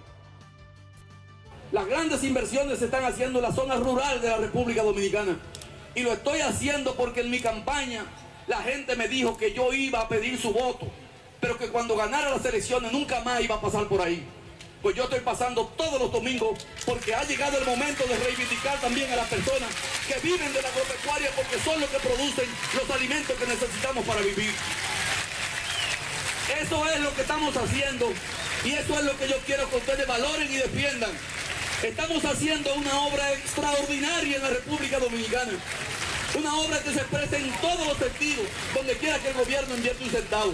Las grandes inversiones se están haciendo en la zona rural de la República Dominicana. Y lo estoy haciendo porque en mi campaña la gente me dijo que yo iba a pedir su voto, pero que cuando ganara las elecciones nunca más iba a pasar por ahí. Pues yo estoy pasando todos los domingos porque ha llegado el momento de reivindicar también a las personas que viven de la agropecuaria porque son los que producen los alimentos que necesitamos para vivir. Eso es lo que estamos haciendo y eso es lo que yo quiero que ustedes valoren y defiendan. Estamos haciendo una obra extraordinaria en la República Dominicana. Una obra que se expresa en todos los sentidos, donde quiera que el gobierno invierte un centavo.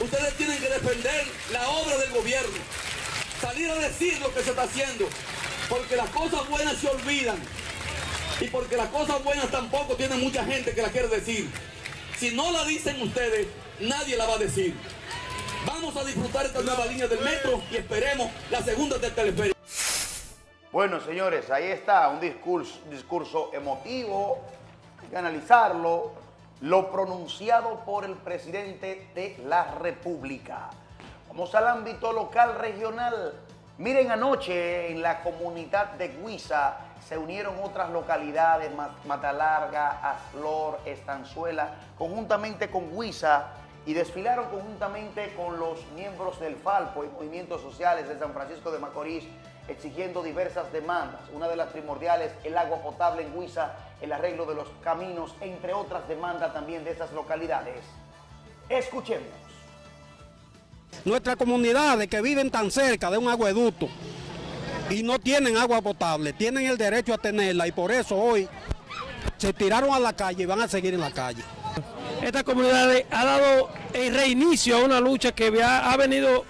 Ustedes tienen que defender la obra del gobierno, salir a decir lo que se está haciendo, porque las cosas buenas se olvidan y porque las cosas buenas tampoco tienen mucha gente que la quiere decir. Si no la dicen ustedes, nadie la va a decir. Vamos a disfrutar esta nueva línea del metro y esperemos la segunda del teleférico. Bueno, señores, ahí está un discurso, discurso emotivo, hay que analizarlo, lo pronunciado por el presidente de la República. Vamos al ámbito local regional. Miren, anoche en la comunidad de Guisa se unieron otras localidades, Matalarga, Aslor, Estanzuela, conjuntamente con Guisa y desfilaron conjuntamente con los miembros del Falpo y movimientos sociales de San Francisco de Macorís exigiendo diversas demandas. Una de las primordiales, el agua potable en Huiza, el arreglo de los caminos, entre otras demandas también de esas localidades. Escuchemos. Nuestras comunidades que viven tan cerca de un agueducto y no tienen agua potable, tienen el derecho a tenerla y por eso hoy se tiraron a la calle y van a seguir en la calle. Esta comunidad ha dado el reinicio a una lucha que ha venido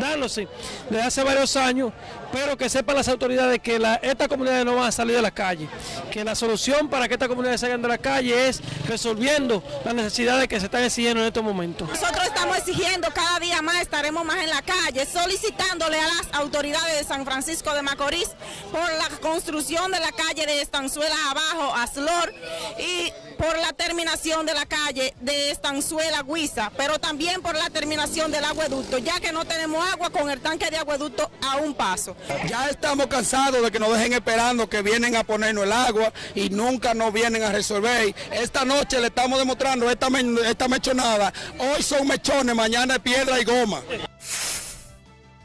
dándose desde hace varios años, pero que sepan las autoridades que la, esta comunidad no va a salir de la calle, que la solución para que esta comunidad salgan de la calle es resolviendo las necesidades que se están exigiendo en estos momentos. Nosotros estamos exigiendo cada día más, estaremos más en la calle, solicitándole a las autoridades de San Francisco de Macorís por la construcción de la calle de Estanzuela abajo, Aslor, y por la terminación de la calle de Estanzuela Guisa, pero también por la terminación del agueducto, ya que no tenemos agua con el tanque de agueducto a un paso. Ya estamos cansados de que nos dejen esperando que vienen a ponernos el agua y nunca nos vienen a resolver. Esta noche le estamos demostrando esta, esta mechonada. Hoy son mechones, mañana es piedra y goma.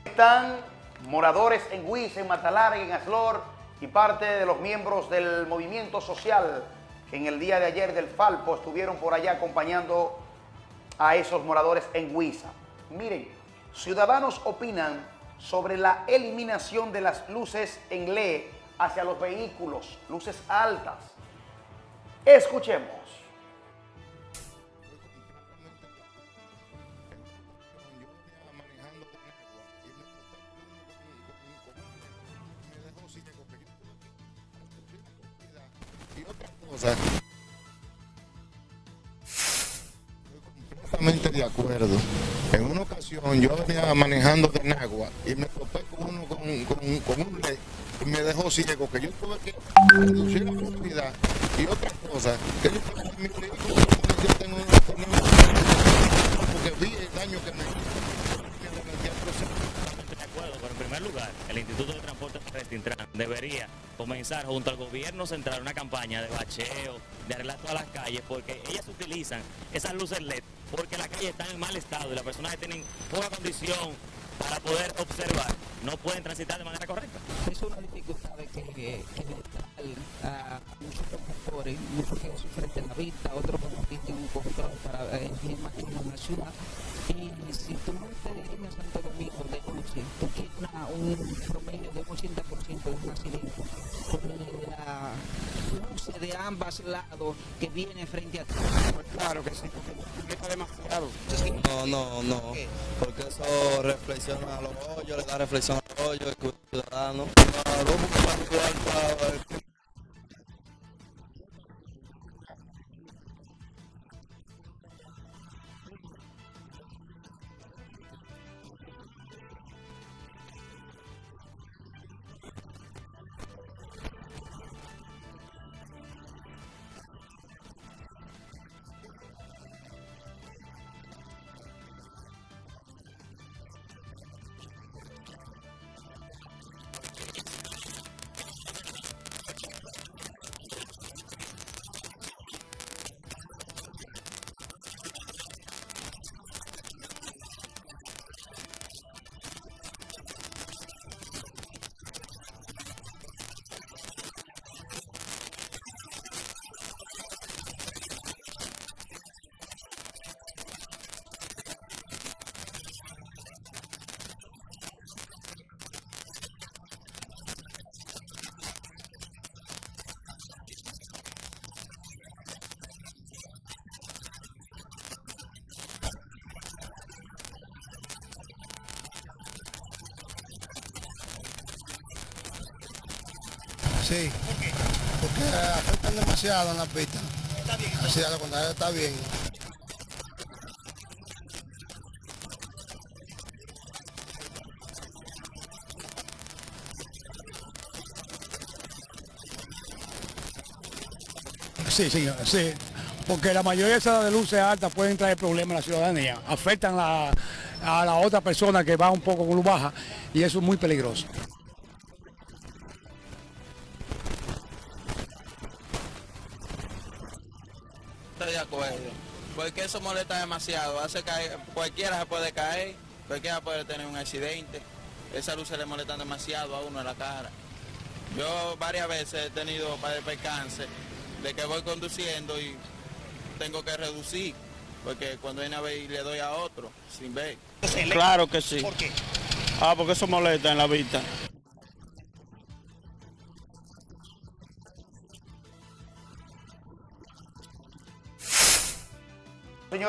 Están moradores en Guisa, en Matalarga, en Aslor y parte de los miembros del movimiento social en el día de ayer del Falpo estuvieron por allá acompañando a esos moradores en Huiza. Miren, ciudadanos opinan sobre la eliminación de las luces en LED hacia los vehículos, luces altas. Escuchemos. Estoy de acuerdo. En una ocasión yo venía manejando de Nagua y me topé con uno con, un led y me dejó ciego, que yo tuve que reducir la velocidad y otra cosa, que yo tengo mi vehículo, yo tengo, porque vi el daño que me pero en primer lugar, el Instituto de Transporte Terrestre debería comenzar junto al gobierno central una campaña de bacheo, de arreglar todas las calles, porque ellas utilizan esas luces LED porque las calles están en mal estado y las personas que tienen poca condición para poder observar no pueden transitar de manera correcta. Es una dificultad que, que, que a muchos conductores, muchos que sufren la vista, otros que tienen un control para eh, en la ciudad un promedio de un 80% de un accidente con la luce de ambos lados que viene frente a ti. Claro que sí, porque está demasiado. No, no, no, porque eso reflexiona a los hoyos, le da reflexión a los hoyos, el ciudadano. No, no, particular para Sí. Porque afectan demasiado en las pistas. Está bien. Sí, a lo contrario, está bien. Sí, sí, sí. Porque la mayoría de esas de luces altas pueden traer problemas a la ciudadanía. Afectan la- a la otra persona que va un poco con luz baja y eso es muy peligroso. Eso molesta demasiado. Hace caer, cualquiera se puede caer, cualquiera puede tener un accidente. Esa luz se le molesta demasiado a uno en la cara. Yo varias veces he tenido para el percance de que voy conduciendo y tengo que reducir. Porque cuando viene a ver y le doy a otro sin ver. Claro que sí. ¿Por qué? Ah, porque eso molesta en la vista.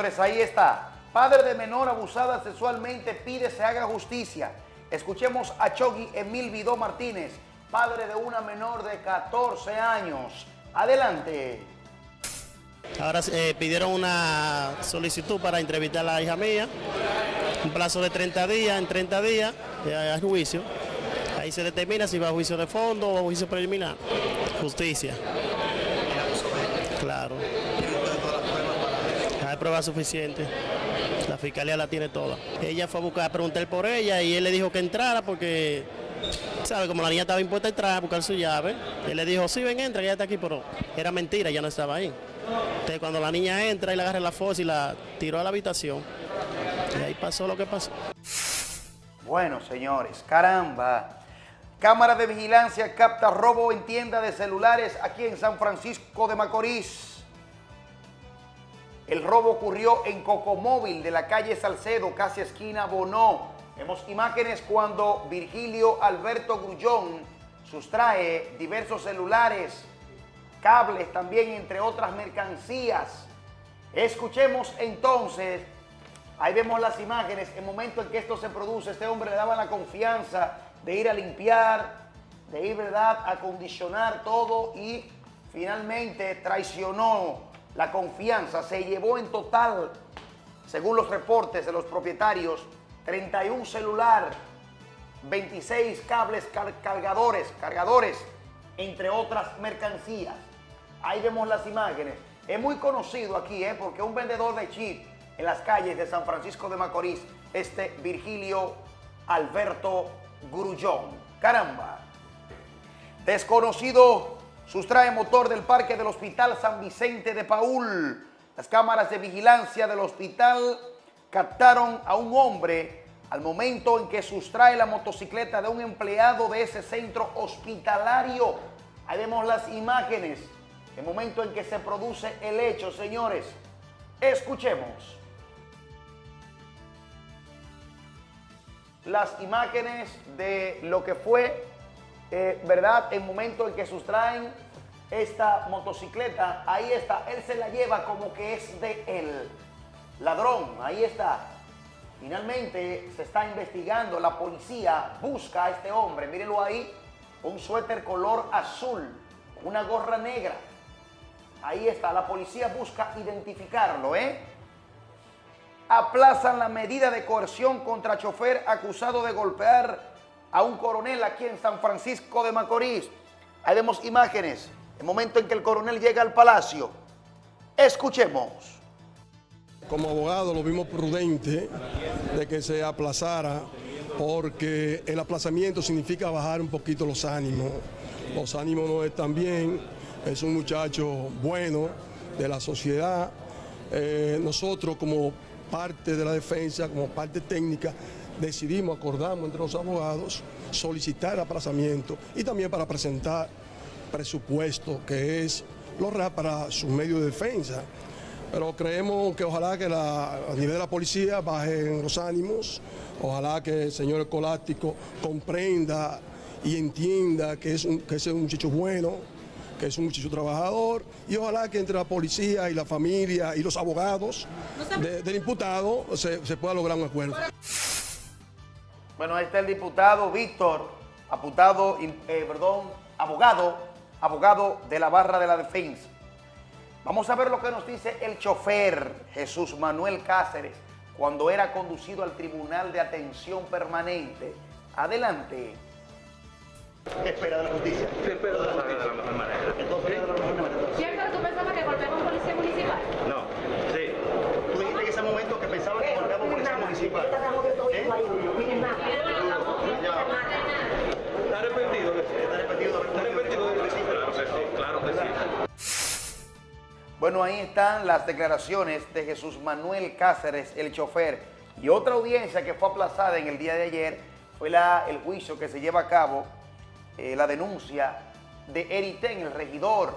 Ahí está. Padre de menor abusada sexualmente pide se haga justicia. Escuchemos a Chogui Emil Vidó Martínez, padre de una menor de 14 años. Adelante. Ahora eh, pidieron una solicitud para entrevistar a la hija mía. Un plazo de 30 días, en 30 días eh, hay juicio. Ahí se determina si va a juicio de fondo o a juicio preliminar. Justicia. Claro. Hay pruebas suficientes. La fiscalía la tiene toda. Ella fue a buscar, a preguntar por ella y él le dijo que entrara porque, ¿sabe? Como la niña estaba impuesta a entrar a buscar su llave, él le dijo, sí, ven, entra, ella está aquí, pero era mentira, ya no estaba ahí. Entonces cuando la niña entra y le agarra la fosa y la tiró a la habitación, y ahí pasó lo que pasó. Bueno, señores, caramba. Cámara de vigilancia capta robo en tienda de celulares aquí en San Francisco de Macorís. El robo ocurrió en Cocomóvil de la calle Salcedo, casi esquina Bonó. Vemos imágenes cuando Virgilio Alberto Grullón sustrae diversos celulares, cables también, entre otras mercancías. Escuchemos entonces, ahí vemos las imágenes, el momento en que esto se produce, este hombre le daba la confianza de ir a limpiar, de ir, ¿verdad?, a acondicionar todo y finalmente traicionó la confianza. Se llevó en total, según los reportes de los propietarios, 31 celular, 26 cables car- cargadores, cargadores, entre otras mercancías. Ahí vemos las imágenes. Es muy conocido aquí, ¿eh? porque un vendedor de chip en las calles de San Francisco de Macorís, este Virgilio Alberto Grullón. Caramba. Desconocido sustrae motor del parque del Hospital San Vicente de Paul. Las cámaras de vigilancia del hospital captaron a un hombre al momento en que sustrae la motocicleta de un empleado de ese centro hospitalario. Ahí vemos las imágenes, el momento en que se produce el hecho, señores. Escuchemos. Las imágenes de lo que fue, eh, ¿verdad? El momento en que sustraen esta motocicleta, ahí está, él se la lleva como que es de él. Ladrón, ahí está. Finalmente se está investigando, la policía busca a este hombre, mírenlo ahí, un suéter color azul, una gorra negra. Ahí está, la policía busca identificarlo, ¿eh? Aplazan la medida de coerción contra chofer acusado de golpear a un coronel aquí en San Francisco de Macorís. Ahí vemos imágenes, el momento en que el coronel llega al palacio. Escuchemos. Como abogado lo vimos prudente de que se aplazara porque el aplazamiento significa bajar un poquito los ánimos. Los ánimos no están bien, es un muchacho bueno de la sociedad. Eh, nosotros como parte de la defensa, como parte técnica, decidimos, acordamos entre los abogados, solicitar aplazamiento y también para presentar presupuesto que es lo real para sus medios de defensa. Pero creemos que ojalá que la, a nivel de la policía bajen los ánimos, ojalá que el señor Escolástico comprenda y entienda que es un, que es un muchacho bueno, que es un muchacho trabajador, y ojalá que entre la policía y la familia y los abogados de- del imputado se, se pueda lograr un acuerdo. Bueno, ahí está el diputado Víctor, aputado, eh, perdón, abogado abogado de la barra de la defensa. Vamos a ver lo que nos dice el chofer Jesús Manuel Cáceres cuando era conducido al Tribunal de Atención Permanente. Adelante. ¿Qué espera de la justicia? ¿Qué espera de la justicia? de la mejor manera. ¿Cierto que tú pensabas que golpeaba un policía municipal? No, sí. Tú dijiste en ese momento que pensaba que golpeaba a un policía municipal. Bueno, ahí están las declaraciones de Jesús Manuel Cáceres, el chofer. Y otra audiencia que fue aplazada en el día de ayer fue la, el juicio que se lleva a cabo, eh, la denuncia de Eriten, el regidor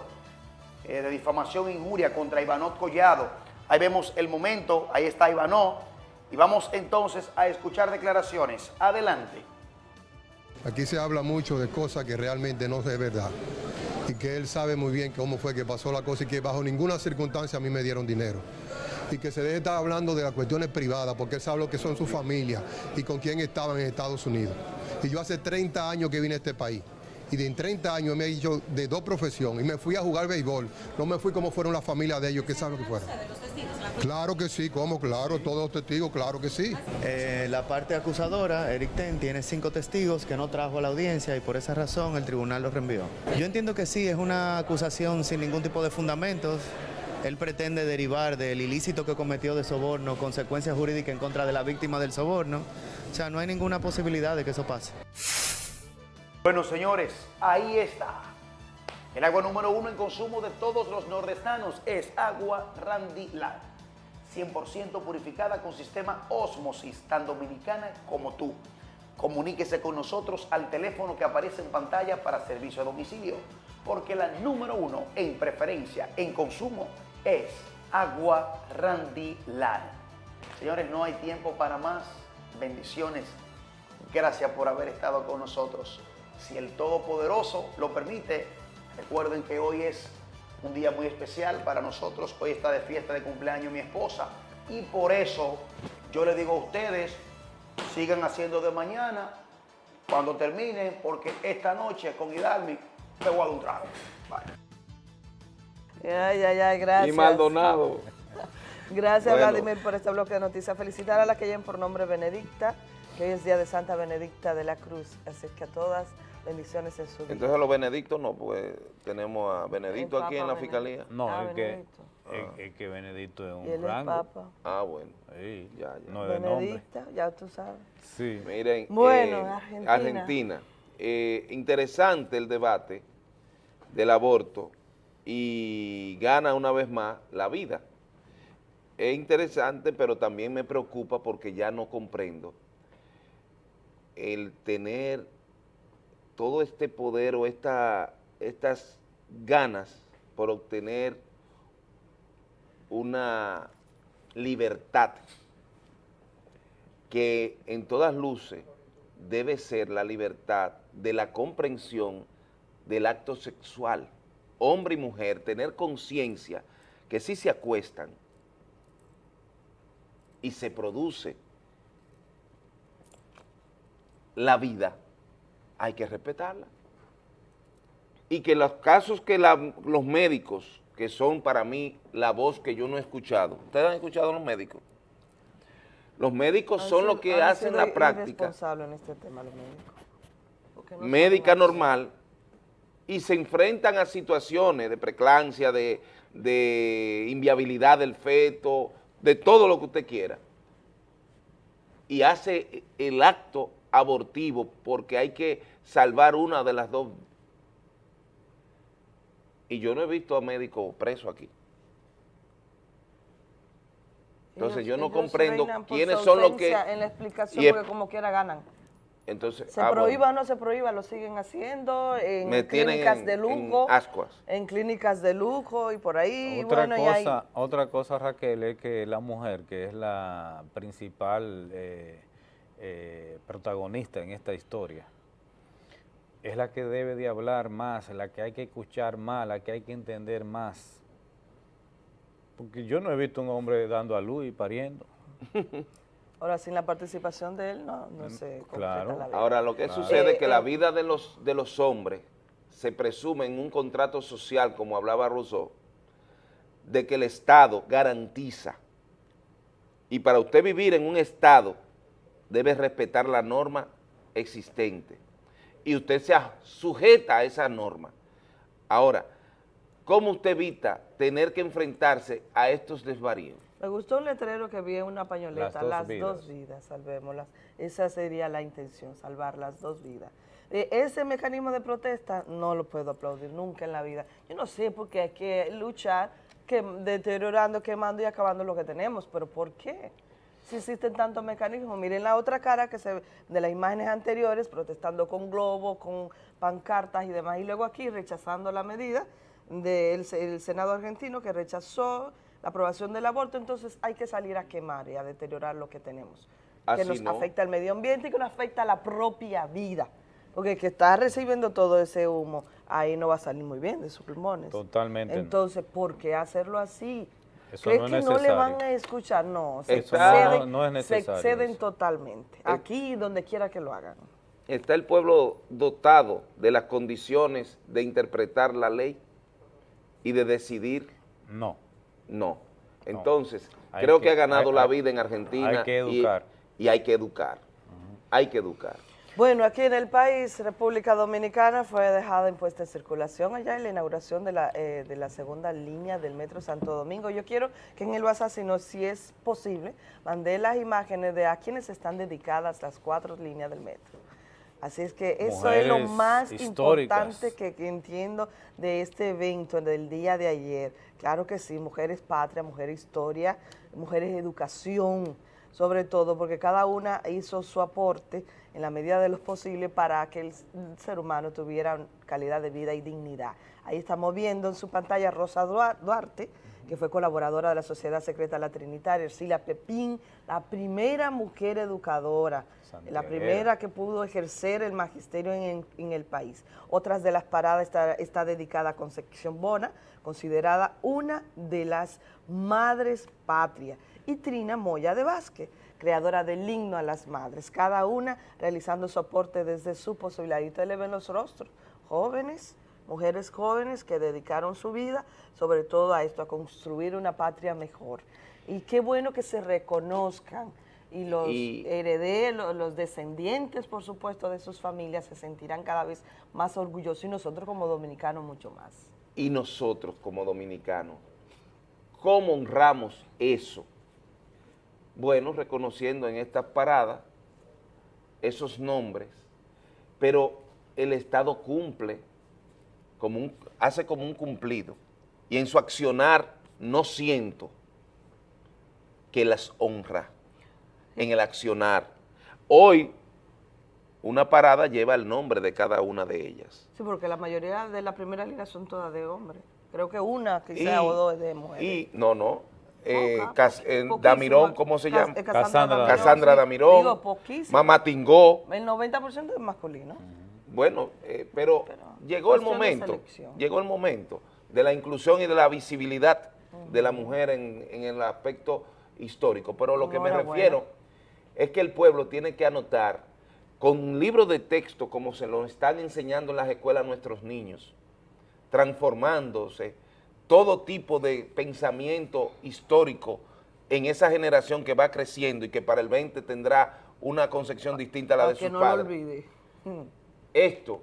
eh, de difamación e injuria contra Ivanot Collado. Ahí vemos el momento, ahí está Ivanot. Y vamos entonces a escuchar declaraciones. Adelante. Aquí se habla mucho de cosas que realmente no es verdad. Y que él sabe muy bien cómo fue que pasó la cosa y que bajo ninguna circunstancia a mí me dieron dinero. Y que se deje estar hablando de las cuestiones privadas, porque él sabe lo que son su familia y con quién estaban en Estados Unidos. Y yo hace 30 años que vine a este país. Y de en 30 años me he hecho de dos profesiones. Y me fui a jugar béisbol. No me fui como fueron las familias de ellos, que saben que fueron. Claro que sí, ¿cómo? Claro, todos testigos, claro que sí. Eh, la parte acusadora, Eric Ten, tiene cinco testigos que no trajo a la audiencia y por esa razón el tribunal los reenvió. Yo entiendo que sí, es una acusación sin ningún tipo de fundamentos. Él pretende derivar del ilícito que cometió de soborno consecuencias jurídicas en contra de la víctima del soborno. O sea, no hay ninguna posibilidad de que eso pase. Bueno, señores, ahí está. El agua número uno en consumo de todos los nordestanos es agua Randy Lar. 100% purificada con sistema Osmosis, tan dominicana como tú. Comuníquese con nosotros al teléfono que aparece en pantalla para servicio a domicilio, porque la número uno en preferencia en consumo es agua Randy Lar. Señores, no hay tiempo para más. Bendiciones. Gracias por haber estado con nosotros. Si el Todopoderoso lo permite, recuerden que hoy es un día muy especial para nosotros. Hoy está de fiesta de cumpleaños mi esposa. Y por eso yo le digo a ustedes, sigan haciendo de mañana, cuando terminen, porque esta noche con Hidalmi me voy a dar un trago. Bye. Ay, ay, ay, gracias. Y Maldonado. Gracias, Bueno. Vladimir, por este bloque de noticias. Felicitar a la que lleven por nombre Benedicta, que hoy es día de Santa Benedicta de la Cruz. Así que a todas, bendiciones en su vida. Entonces los benedictos no, pues tenemos a Benedicto aquí en la fiscalía. No, Ah, es, que, Benedicto. es, es que Benedicto es un Y él es rango. papa. Ah, bueno. Sí, Ya, ya. no es de nombre. Benedicta, ya tú sabes. Sí. Miren, Bueno, eh, Argentina. Argentina. Eh, interesante el debate del aborto y gana una vez más la vida. Es interesante, pero también me preocupa porque ya no comprendo el tener todo este poder o esta, estas ganas por obtener una libertad que en todas luces debe ser la libertad de la comprensión del acto sexual, hombre y mujer, tener conciencia que si se acuestan y se produce la vida, hay que respetarla. Y que los casos que la- los médicos, que son para mí la voz que yo no he escuchado, ¿ustedes han escuchado a los médicos? Los médicos Han son sido- los que hacen la práctica en este tema los médicos. No médica normal y se enfrentan a situaciones de preclancia, de, de inviabilidad del feto, de todo lo que usted quiera. Y hace el acto abortivo porque hay que salvar una de las dos. Y yo no he visto a médico preso aquí. Entonces Ellos- yo no comprendo quiénes son los que... En la explicación, y es- porque como quiera ganan. entonces, Se ah, bueno, prohíba o no se prohíba, lo siguen haciendo en me clínicas en- de en lujo, ascuas. en, clínicas de lujo y por ahí. Otra, bueno, y ahí- cosa, otra cosa, Raquel, es que la mujer, que es la principal eh, eh, protagonista en esta historia, es la que debe de hablar más, la que hay que escuchar más, la que hay que entender más. Porque yo no he visto un hombre dando a luz y pariendo. Ahora, sin la participación de él, no, no se completa claro. la vida. Ahora, lo que Claro. sucede es Eh, que la eh, vida de los, de los hombres se presume en un contrato social, como hablaba Rousseau, de que el Estado garantiza. Y para usted vivir en un Estado, debe respetar la norma existente. Y usted se sujeta a esa norma. Ahora, ¿cómo usted evita tener que enfrentarse a estos desvaríos? Me gustó un letrero que vi en una pañoleta, Las las, dos dos, vidas. vidas, salvémoslas. Esa sería la intención, salvar las dos vidas. Eh, ese mecanismo de protesta no lo puedo aplaudir nunca en la vida. Yo no sé por qué hay que luchar que, deteriorando, quemando y acabando lo que tenemos, pero ¿por qué? Si existen tantos mecanismos, miren la otra cara que se de las imágenes anteriores, protestando con globos, con pancartas y demás, y luego aquí rechazando la medida del se- el Senado argentino que rechazó la aprobación del aborto, entonces hay que salir a quemar y a deteriorar lo que tenemos, que Así nos no. afecta al medio ambiente y que nos afecta a la propia vida, porque el que está recibiendo todo ese humo, ahí no va a salir muy bien de sus pulmones. Totalmente. Entonces, ¿por qué hacerlo así? Eso ¿Crees no es que no le van a escuchar? No, se Eso no- exceden, no es se eso. totalmente. Aquí y donde quiera que lo hagan. ¿Está el pueblo dotado de las condiciones de interpretar la ley y de decidir? No. No. Entonces, creo que, que- ha ganado hay- la vida en Argentina. hay que educar. Y, hay que educar. Hay que educar. Bueno, aquí en el país, República Dominicana, fue dejada en puesta en circulación allá en la inauguración de la, eh, de la segunda línea del Metro Santo Domingo. Yo quiero que en el WhatsApp, si no, si es posible, mandé las imágenes de a quienes están dedicadas las cuatro líneas del metro. Así es que eso es lo Mujeres más importante que, que entiendo de este evento, del día de ayer. Claro que sí, mujeres patria, mujer historia, mujeres educación, sobre todo porque cada una hizo su aporte en la medida de lo posible para que el ser humano tuviera calidad de vida y dignidad. Ahí estamos viendo en su pantalla Rosa Dua- Duarte, que fue colaboradora de la Sociedad Secreta La Trinitaria, Ercilia Pepín, la primera mujer educadora, la primera que pudo ejercer el magisterio en, en el país. Otras de las paradas está, está dedicada a Concepción Bona, considerada una de las madres patria, y Trina Moya de Vázquez, creadora del himno a las madres, cada una realizando su aporte desde su posibilidad. Y ustedes le ven los rostros, jóvenes, mujeres jóvenes que dedicaron su vida sobre todo a esto, a construir una patria mejor. Y qué bueno que se reconozcan y los Y- herederos, los descendientes, por supuesto, de sus familias se sentirán cada vez más orgullosos y nosotros como dominicanos mucho más. Y nosotros como dominicanos, ¿cómo honramos eso? Bueno, reconociendo en estas paradas esos nombres, pero el Estado cumple, como un, hace como un cumplido, y en su accionar no siento que las honra en el accionar. Hoy, una parada lleva el nombre de cada una de ellas. Sí, porque la mayoría de la primera línea son todas de hombres. Creo que una quizá Y- o dos de mujeres. Y, no, no, eh, Cas- eh. Damirón, ¿cómo se Cas- llama? eh, Cassandra Damirón, Cassandra sí. Damirón, Digo. Mamá Tingó, El 90% es masculino. bueno, eh, pero, llegó el momento, llegó el momento de la inclusión y de la visibilidad de la mujer en, en el aspecto histórico, pero lo que me refiero es que el pueblo tiene que anotar con libros de texto como se lo están enseñando en las escuelas a nuestros niños, transformándose todo tipo de pensamiento histórico en esa generación que va creciendo y que para el 20 tendrá una concepción distinta a la de sus no lo padres. olvide. Esto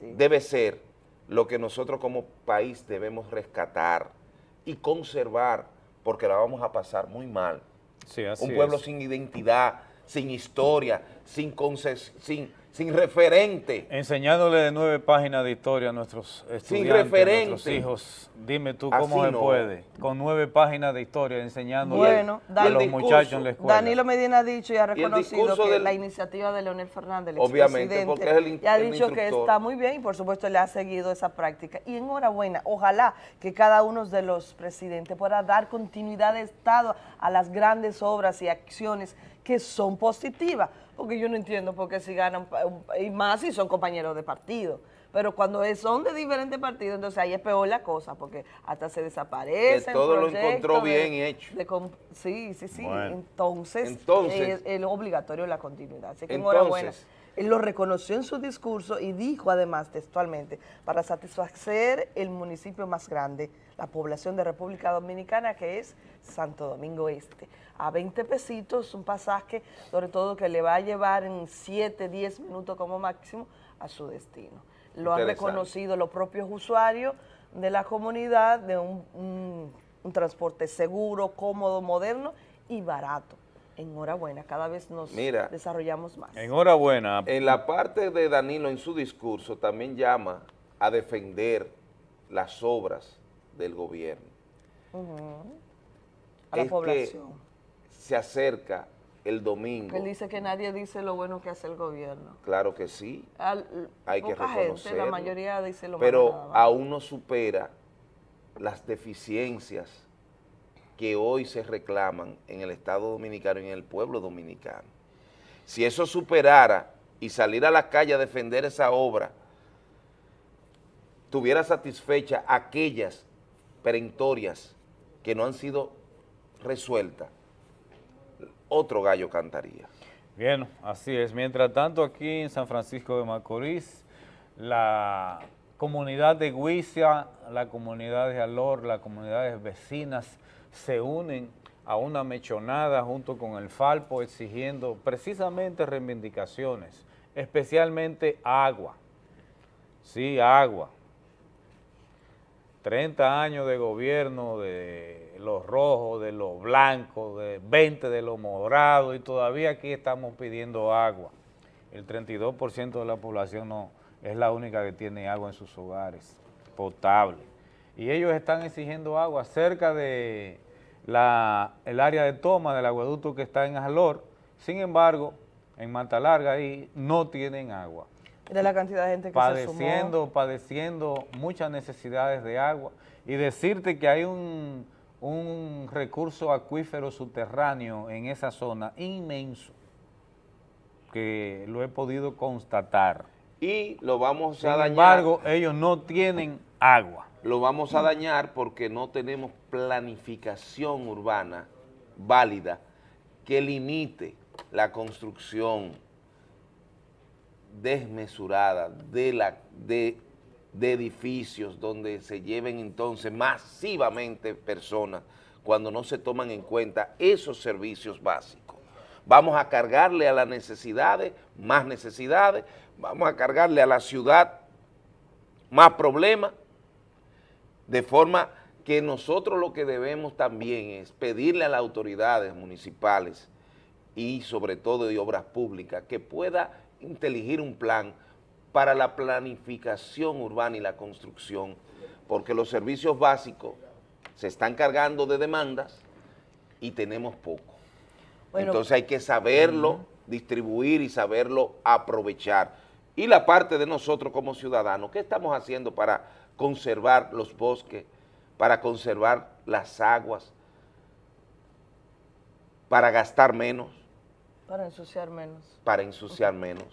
debe ser lo que nosotros como país debemos rescatar y conservar, porque la vamos a pasar muy mal. Sí, así Un pueblo es. sin identidad, sin historia, sin, sin, sin referente. Enseñándole de nueve páginas de historia a nuestros estudiantes, a referente. nuestros hijos. Dime tú Así cómo se no. puede. Con nueve páginas de historia enseñándole Bueno, a los muchachos en la escuela. Danilo Medina ha dicho y ha reconocido que del- la iniciativa de Leonel Fernández, el Obviamente, expresidente, porque es el y ha el dicho que está muy bien y por supuesto le ha seguido esa práctica. Y enhorabuena, ojalá que cada uno de los presidentes pueda dar continuidad de Estado a las grandes obras y acciones que son positivas, porque yo no entiendo por qué si ganan, y más si son compañeros de partido. Pero cuando son de diferentes partidos, entonces ahí es peor la cosa, porque hasta se desaparecen. Que todo lo encontró de- bien hecho. de com- sí, sí, sí. Bueno. Entonces, Entonces- es, es obligatorio la continuidad. Así que Entonces, enhorabuena. Él lo reconoció en su discurso y dijo además textualmente, para satisfacer el municipio más grande, la población de República Dominicana, que es Santo Domingo Este. A 20 pesitos, un pasaje, sobre todo que le va a llevar en 7, 10 minutos como máximo a su destino. Lo han reconocido los propios usuarios de la comunidad de un, un- un transporte seguro, cómodo, moderno y barato. Enhorabuena, cada vez nos Mira. desarrollamos más. Enhorabuena. En la parte de Danilo, en su discurso, también llama a defender las obras del gobierno. A la Es que población. Se acerca el domingo. Él dice que nadie dice lo bueno que hace el gobierno. Claro que sí, Al- hay que reconocerlo. la mayoría dice lo Pero aún no supera las deficiencias que hoy se reclaman en el Estado Dominicano y en el pueblo dominicano. Si eso superara y salir a la calle a defender esa obra, tuviera satisfecha aquellas perentorias que no han sido resueltas, otro gallo cantaría. Bien, así es. Mientras tanto, aquí en San Francisco de Macorís, la comunidad de Guisia, la comunidad de Alor, las comunidades vecinas se unen a una mechonada junto con el Falpo exigiendo precisamente reivindicaciones, especialmente agua. Sí, agua. 30 años de gobierno de los rojos, de los blancos, de 20 de los morados y todavía aquí estamos pidiendo agua. El 32% de la población no es la única que tiene agua en sus hogares, potable. Y ellos están exigiendo agua cerca de área de toma del aguaducto que está en Jalor. Sin embargo, en Manta Larga ahí no tienen agua de la cantidad de gente que se padeciendo, sumó. padeciendo muchas necesidades de agua y decirte que hay un, un recurso acuífero subterráneo en esa zona inmenso que lo he podido constatar. Y lo vamos Sin a dañar. embargo, ellos no tienen agua. Lo vamos a dañar porque no tenemos planificación urbana válida que limite la construcción desmesurada de, la, de, de edificios donde se lleven entonces masivamente personas cuando no se toman en cuenta esos servicios básicos. Vamos a cargarle a las necesidades, más necesidades, vamos a cargarle a la ciudad más problemas, de forma que nosotros lo que debemos también es pedirle a las autoridades municipales y sobre todo de obras públicas que pueda inteligir un plan para la planificación urbana y la construcción, porque los servicios básicos se están cargando de demandas y tenemos poco. Bueno, Entonces hay que saberlo distribuir y saberlo aprovechar. Y la parte de nosotros como ciudadanos, ¿qué estamos haciendo para conservar los bosques, para conservar las aguas, para gastar menos, Para ensuciar menos. para ensuciar menos?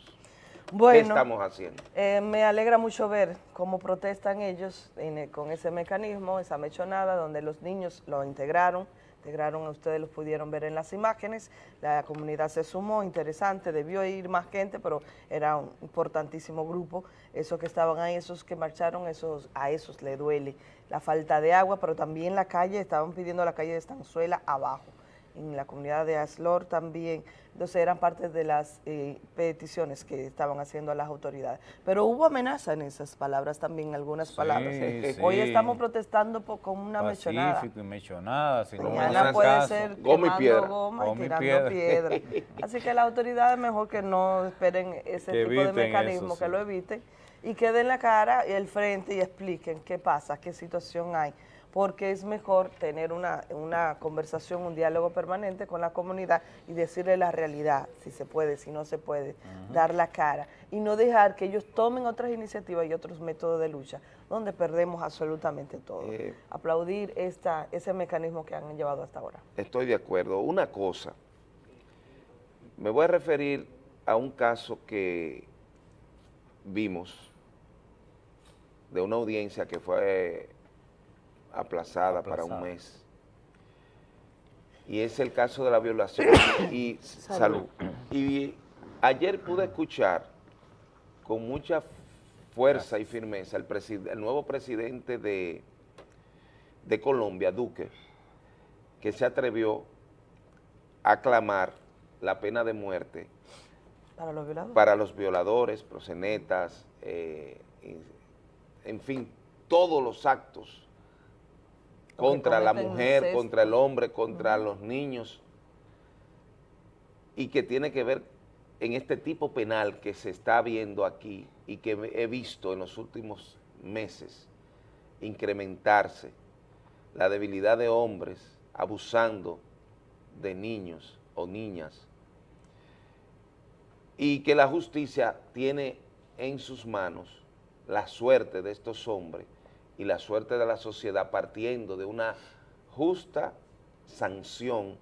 ¿Qué Bueno, estamos haciendo? eh, me alegra mucho ver cómo protestan ellos en el- con ese mecanismo, esa mechonada, donde los niños lo integraron, integraron, ustedes los pudieron ver en las imágenes, la comunidad se sumó, interesante, debió ir más gente, pero era un importantísimo grupo, esos que estaban ahí, esos que marcharon, esos a esos le duele la falta de agua, pero también la calle, estaban pidiendo la calle de Estanzuela abajo, en la comunidad de Aslor también, entonces eran parte de las eh, peticiones que estaban haciendo a las autoridades. Pero hubo amenaza en esas palabras también, algunas palabras. sí. Hoy estamos protestando por- con una mechonada. Mechonada. si no me Mañana puede caso. ser Goma y piedra. goma y Goma y tirando piedra. piedra. Así que las autoridades mejor que no esperen ese Que tipo de mecanismo, eso, que sí. lo eviten y que den la cara y el frente y expliquen qué pasa, qué situación hay. Porque es mejor tener una, una conversación, un diálogo permanente con la comunidad y decirle la realidad, si se puede, si no se puede, dar la cara y no dejar que ellos tomen otras iniciativas y otros métodos de lucha donde perdemos absolutamente todo. Eh, Aplaudir esta, ese mecanismo que han llevado hasta ahora. Estoy de acuerdo. Una cosa, me voy a referir a un caso que vimos de una audiencia que fue aplazada, para un mes. Y es el caso de la violación y salud. Salud. Y ayer pude escuchar con mucha fuerza y firmeza el, nuevo presidente de, de Colombia, Duque, que se atrevió a clamar la pena de muerte Para los violadores. para los violadores, prosenetas, eh, en fin, todos los actos contra la cometen mujer, incesto. contra el hombre, contra los niños, y que tiene que ver en este tipo penal que se está viendo aquí y que he visto en los últimos meses incrementarse, la debilidad de hombres abusando de niños o niñas, y que la justicia tiene en sus manos la suerte de estos hombres y la suerte de la sociedad partiendo de una justa sanción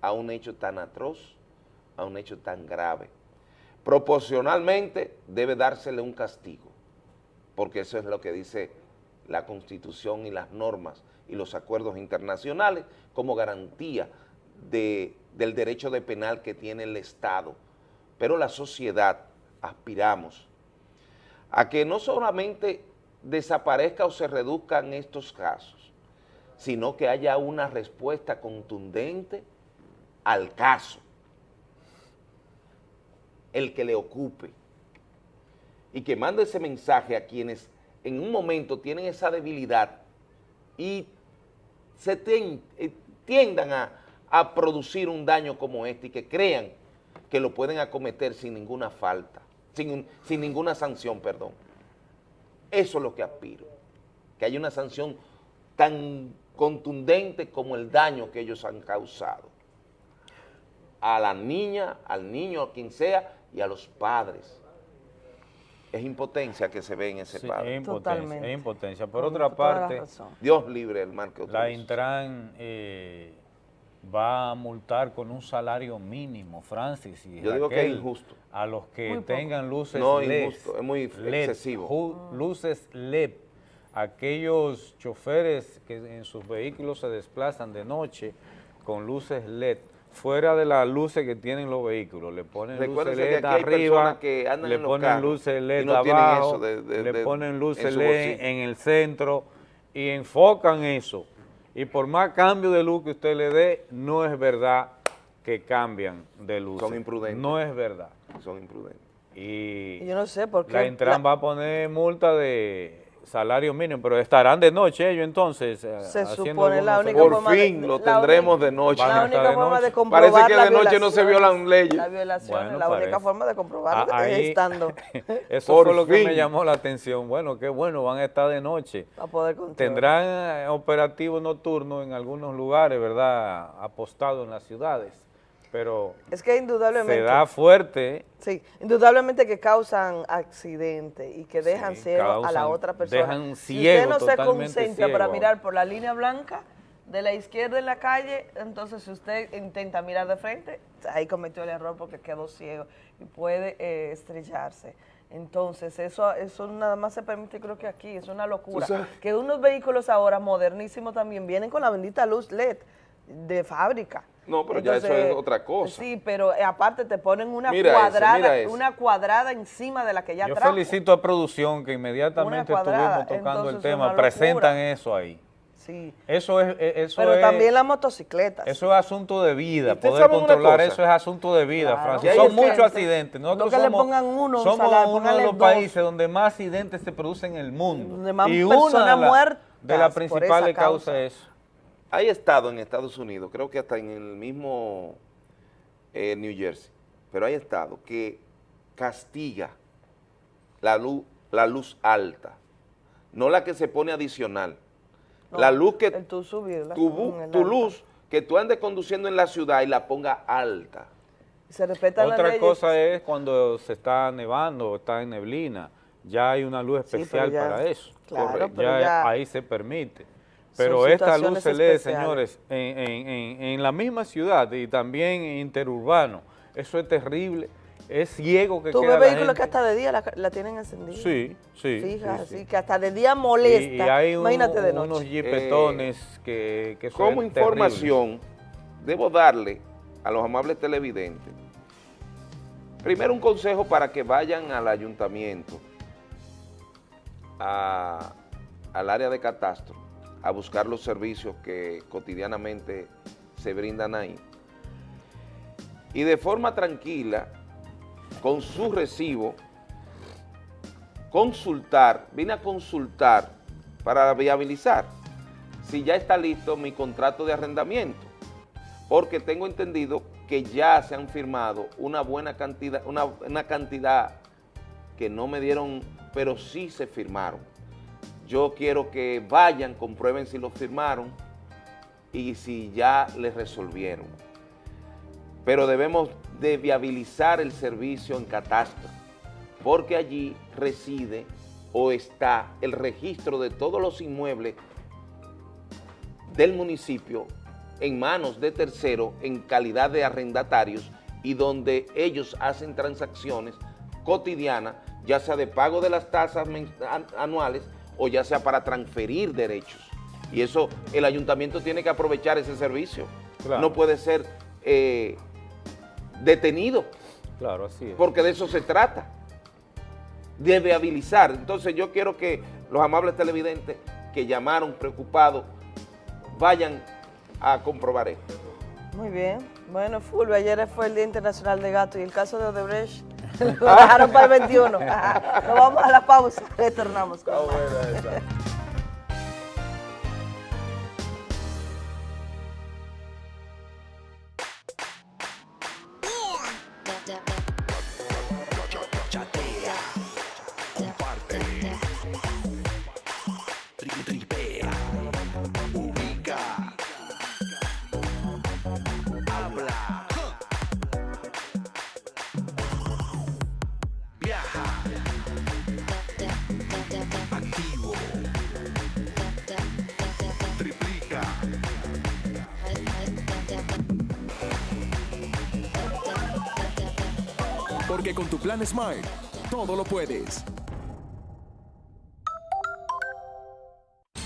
a un hecho tan atroz, a un hecho tan grave. Proporcionalmente debe dársele un castigo, porque eso es lo que dice la Constitución y las normas y los acuerdos internacionales como garantía de- del derecho de penal que tiene el Estado. Pero la sociedad aspiramos a que no solamente desaparezca o se reduzcan estos casos, sino que haya una respuesta contundente al caso, el que le ocupe, y que mande ese mensaje a quienes en un momento tienen esa debilidad y se eh, tiendan a, producir un daño como este y que crean que lo pueden acometer sin ninguna falta, sin ninguna sanción, perdón. Eso es lo que aspiro, que haya una sanción tan contundente como el daño que ellos han causado a la niña, al niño, a quien sea, y a los padres. Es impotencia que se ve en ese Sí, padre. es impotencia, es impotencia. Por Con otra parte. Dios libre el mal que la. Intran eh, va a multar con un salario mínimo, Francis. Y Yo digo que es Raquel, injusto. A los que tengan luces No, LED. injusto, es muy LED, excesivo. ju- Luces LED. Aquellos choferes que en sus vehículos se desplazan de noche con luces LED. Fuera de las luces que tienen los vehículos, le ponen luces que LED aquí arriba, que andan le en los ponen luces LED no abajo, de- de- le de- ponen en luces LED bolsillo. en el centro y enfocan eso. Y por más cambio de luz que usted le dé, no es verdad que cambian de luz. Son imprudentes. No es verdad. Son imprudentes. Y yo no sé por qué. la Intran va a poner multa de salario mínimo, pero estarán de noche ellos entonces. eh, Se supone la única Por forma de- fin lo la tendremos única- de noche. A La única de forma de comprobar Parece que la de noche no se violan leyes. La violación, Bueno, la única parece. forma de comprobarlo Ah, es ahí- estando Eso Por fue lo que me fin. llamó la atención. Bueno, qué bueno, van a estar de noche. para poder. Tendrán eh, operativos nocturnos en algunos lugares, ¿verdad? Apostados en las ciudades. Pero Es que indudablemente. se da fuerte. Sí, indudablemente que causan accidentes y que dejan Sí, ciego a la otra persona. dejan si ciego, usted no se concentra para mirar por la línea blanca de la izquierda en la calle, entonces si usted intenta mirar de frente, ahí cometió el error porque quedó ciego y puede eh, estrellarse. Entonces, eso, eso nada más se permite, creo que aquí, es una locura. Que unos vehículos ahora modernísimos también vienen con la bendita luz LED de fábrica. No, pero ya eso es otra cosa. Sí, pero eh, aparte te ponen una Mira cuadrada, una cuadrada encima de la que ya Yo trajo. felicito a producción que inmediatamente estuvimos tocando el entonces tema, presentan eso ahí. Sí. Eso es, eh, eso Pero es, también las motocicletas. eso es asunto de vida, ¿Ustedes poder controlar eso es asunto de vida, Claro. Francis. Son muchos accidentes. Nosotros no que le somos, pongan uno, un somos salario, uno de los dos. países donde más accidentes se producen en el mundo. Donde más y personas una de, la- muertas de las principales esa causa. causas es Hay estado en Estados Unidos, creo que hasta en el mismo eh, New Jersey, pero hay estado que castiga la luz, la luz alta, no la que se pone adicional. No, la luz que tú subirla tu, bu- tu luz que tú andes conduciendo en la ciudad y la ponga alta. Se Otra cosa es cuando se está nevando o está en neblina, ya hay una luz especial ya- para eso. claro, Correcto. pero ya, ya ahí se permite. Pero esta luz se lee, señores, en, en- en- en la misma ciudad y también interurbano, eso es terrible, es ciego que Tú queda ves la vehículos gente. que hasta de día la, la tienen encendida. Sí, sí, Fija, sí, sí. así que hasta de día Y, molesta. y hay un- Imagínate de noche. unos jipetones que, que son Como terribles. información, debo darle a los amables televidentes Primero un consejo para que vayan al ayuntamiento, a- al área de catastro, a buscar los servicios que cotidianamente se brindan ahí. Y de forma tranquila, con su recibo, consultar, vine a consultar para viabilizar si ya está listo mi contrato de arrendamiento, porque tengo entendido que ya se han firmado una buena cantidad, una, una cantidad que no me dieron, pero sí se firmaron. Yo quiero que vayan, comprueben si lo firmaron y si ya les resolvieron. Pero debemos de viabilizar el servicio en catastro, porque allí reside o está el registro de todos los inmuebles del municipio en manos de terceros en calidad de arrendatarios y donde ellos hacen transacciones cotidianas, ya sea de pago de las tasas anuales o ya sea para transferir derechos. Y eso, el ayuntamiento tiene que aprovechar ese servicio. Claro. No puede ser eh, detenido, Claro, así es. porque de eso se trata, de viabilizar. Entonces yo quiero que los amables televidentes que llamaron preocupados vayan a comprobar esto. Muy bien. Bueno, Fulvio, ayer fue el Día Internacional de Gato y el caso de Odebrecht lo dejaron para el 21. Ajá. Nos vamos a la pausa. Retornamos con plan Smart, todo lo puedes.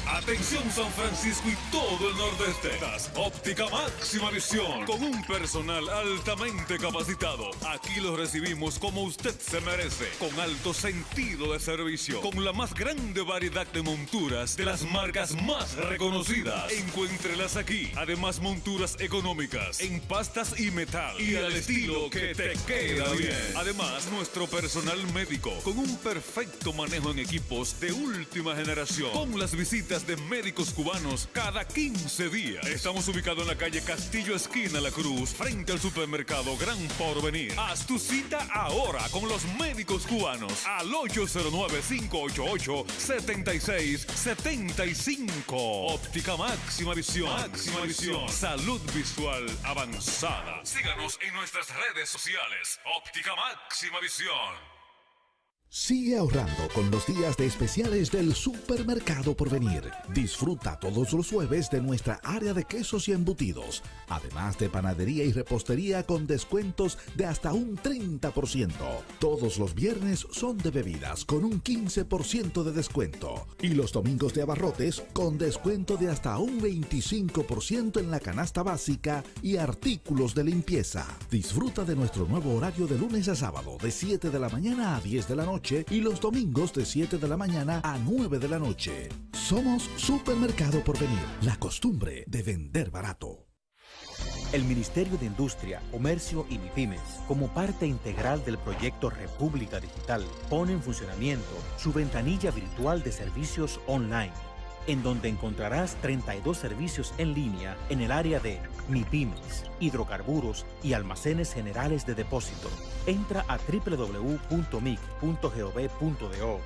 Atención San Francisco y todo el nordeste. Óptica Máxima Visión con un personal altamente capacitado. Aquí los recibimos como usted se merece, con alto sentido de servicio, con la más grande variedad de monturas de las marcas más reconocidas. Encuéntrelas aquí. Además monturas económicas en pastas y metal y al estilo que te queda bien. Además nuestro personal médico con un perfecto manejo en equipos de última generación. Con las visitas de médicos cubanos cada 15 días. Estamos ubicados en la calle Castillo Esquina La Cruz, frente al supermercado Gran Porvenir. Haz tu cita ahora con los médicos cubanos al 809-588-7675. Óptica Máxima Visión. Máxima Visión. Salud visual avanzada. Síganos en nuestras redes sociales. Óptica Máxima Visión. Sigue ahorrando con los días de especiales del Supermercado Porvenir. Disfruta todos los jueves de nuestra área de quesos y embutidos, además de panadería y repostería con descuentos de hasta un 30%. Todos los viernes son de bebidas con un 15% de descuento y los domingos de abarrotes con descuento de hasta un 25% en la canasta básica y artículos de limpieza. Disfruta de nuestro nuevo horario de lunes a sábado de 7 de la mañana a 10 de la noche y los domingos de 7 de la mañana a 9 de la noche. Somos Supermercado Porvenir, la costumbre de vender barato. El Ministerio de Industria, Comercio y MIPIMES, como parte integral del proyecto República Digital, pone en funcionamiento su ventanilla virtual de servicios online, en donde encontrarás 32 servicios en línea en el área de MIPIMES, hidrocarburos y almacenes generales de depósito. Entra a www.mic.gov.do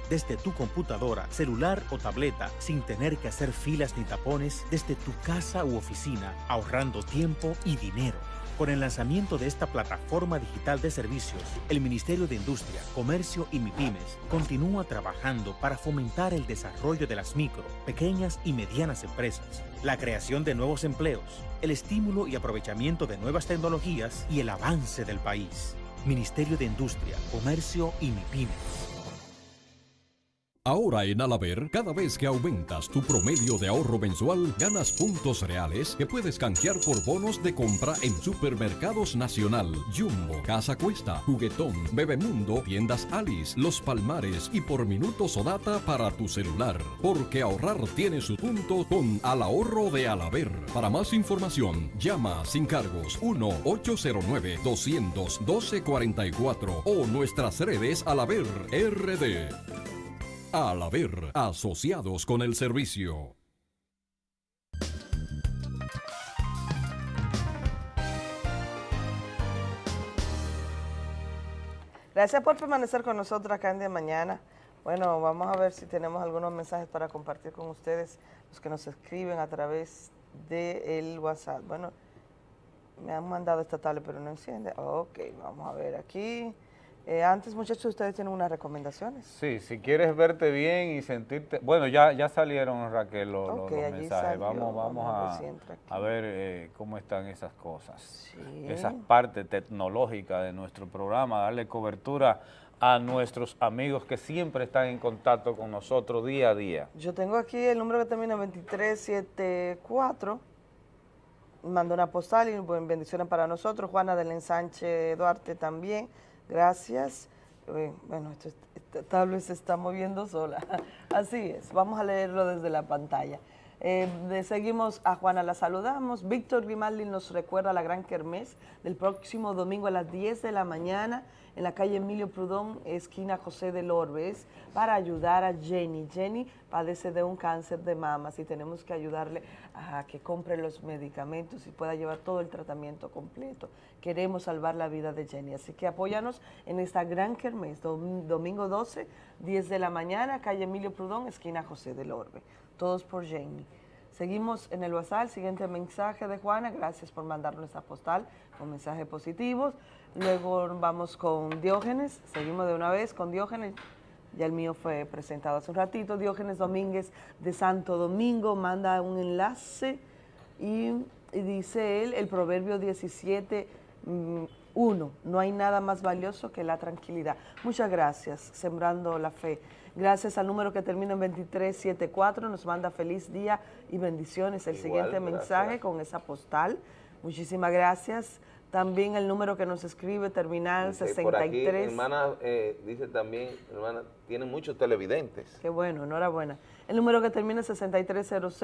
desde tu computadora, celular o tableta sin tener que hacer filas ni tapones desde tu casa u oficina, ahorrando tiempo y dinero. Con el lanzamiento de esta plataforma digital de servicios, el Ministerio de Industria, Comercio y MIPIMES continúa trabajando para fomentar el desarrollo de las micro, pequeñas y medianas empresas, la creación de nuevos empleos, el estímulo y aprovechamiento de nuevas tecnologías y el avance del país. Ministerio de Industria, Comercio y MIPIMES. Ahora en Alaber, cada vez que aumentas tu promedio de ahorro mensual, ganas puntos reales que puedes canjear por bonos de compra en Supermercados Nacional, Jumbo, Casa Cuesta, Juguetón, Bebemundo, Tiendas Alice, Los Palmares y por minutos o data para tu celular. Porque ahorrar tiene su punto con Al Ahorro de Alaber. Para más información, llama sin cargos 1-809-212-44 o nuestras redes Alaber RD. Al haber asociados con el servicio. Gracias por permanecer con nosotros acá en de mañana. Bueno, vamos a ver si tenemos algunos mensajes para compartir con ustedes, los que nos escriben a través del WhatsApp. Bueno, me han mandado esta tablet, pero no enciende. Ok, vamos a ver aquí. Eh, antes, muchachos, ustedes tienen unas recomendaciones. Sí, si quieres verte bien y sentirte... Bueno, ya, ya salieron, Raquel, los, los- mensajes. salió, Vamos, vamos vamos a ver a, eh, cómo están esas cosas. Sí. Esas partes tecnológicas de nuestro programa, darle cobertura a nuestros amigos que siempre están en contacto con nosotros día a día. Yo tengo aquí el número que termina en 2374. Mandó una postal y buen- bendiciones para nosotros. Juana del Ensanche Duarte también. Gracias. Bueno, esta tablet se está moviendo sola. Así es. Vamos a leerlo desde la pantalla. Eh, seguimos a Juana, la saludamos. Víctor Grimaldi nos recuerda la gran kermés del próximo domingo a las 10 de la mañana en la calle Emilio Prudón, esquina José del Orbes, para ayudar a Jenny. Jenny padece de un cáncer de mamas y tenemos que ayudarle a que compre los medicamentos y pueda llevar todo el tratamiento completo. Queremos salvar la vida de Jenny, así que apóyanos en esta gran kermés, dom- domingo 12, 10 de la mañana, calle Emilio Prudón, esquina José del Orbe. Todos por Jenny. Seguimos en el WhatsApp, siguiente mensaje de Juana, gracias por mandarnos esta postal con mensajes positivos. Luego vamos con Diógenes, seguimos de una vez con Diógenes, ya el mío fue presentado hace un ratito, Diógenes Domínguez de Santo Domingo manda un enlace y, y dice él, el proverbio 17, mm, 1, no hay nada más valioso que la tranquilidad. Muchas gracias, Sembrando la Fe. Gracias al número que termina en 2374, nos manda feliz día y bendiciones. El Igual, siguiente mensaje con esa postal. Muchísimas gracias. También el número que nos escribe, terminal Dice, Por aquí, 63. hermana, eh, dice también, hermana, tiene muchos televidentes. Qué bueno, enhorabuena. El número que termina en 6300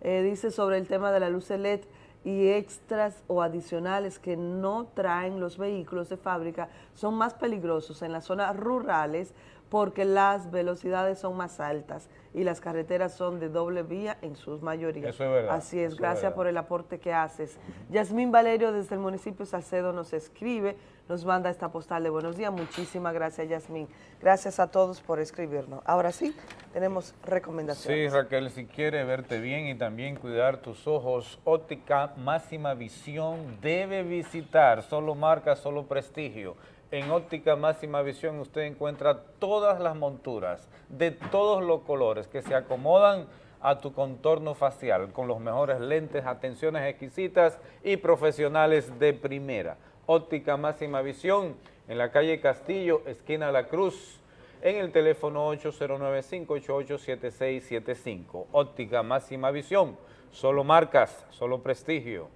eh, dice sobre el tema de la luz LED y extras o adicionales que no traen los vehículos de fábrica son más peligrosos en las zonas rurales porque las velocidades son más altas y las carreteras son de doble vía en sus mayorías. Eso es verdad, Así es, gracias verdad. por el aporte que haces. Yasmín Valerio desde el municipio de Salcedo nos escribe, nos manda esta postal de buenos días. Muchísimas gracias, Yasmín. Gracias a todos por escribirnos. Ahora sí, tenemos Sí, recomendaciones. Raquel, si quieres verte bien y también cuidar tus ojos, Óptica Máxima Visión debe visitar solo marca, solo prestigio. En Óptica Máxima Visión usted encuentra todas las monturas de todos los colores que se acomodan a tu contorno facial con los mejores lentes, atenciones exquisitas y profesionales de primera. Óptica Máxima Visión en la calle Castillo, esquina La Cruz, en el teléfono 809-588-7675. Óptica Máxima Visión, solo marcas, solo prestigio.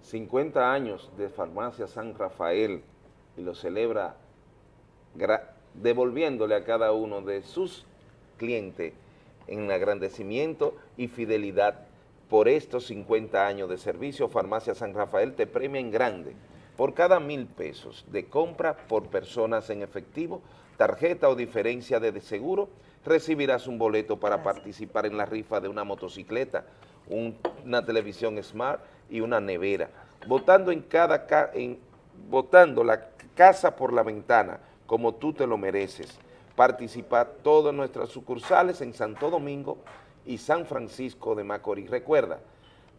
50 años de Farmacia San Rafael y lo celebra devolviéndole a cada uno de sus clientes en agradecimiento y fidelidad por estos 50 años de servicio. Farmacia San Rafael te premia en grande por cada mil pesos de compra por personas en efectivo, tarjeta o diferencia de seguro, recibirás un boleto para participar en la rifa de una motocicleta, un- una televisión smart y una nevera. Votando en cada ca- en, votando la casa por la ventana, como tú te lo mereces. Participa todas nuestras sucursales en Santo Domingo y San Francisco de Macorís. Recuerda,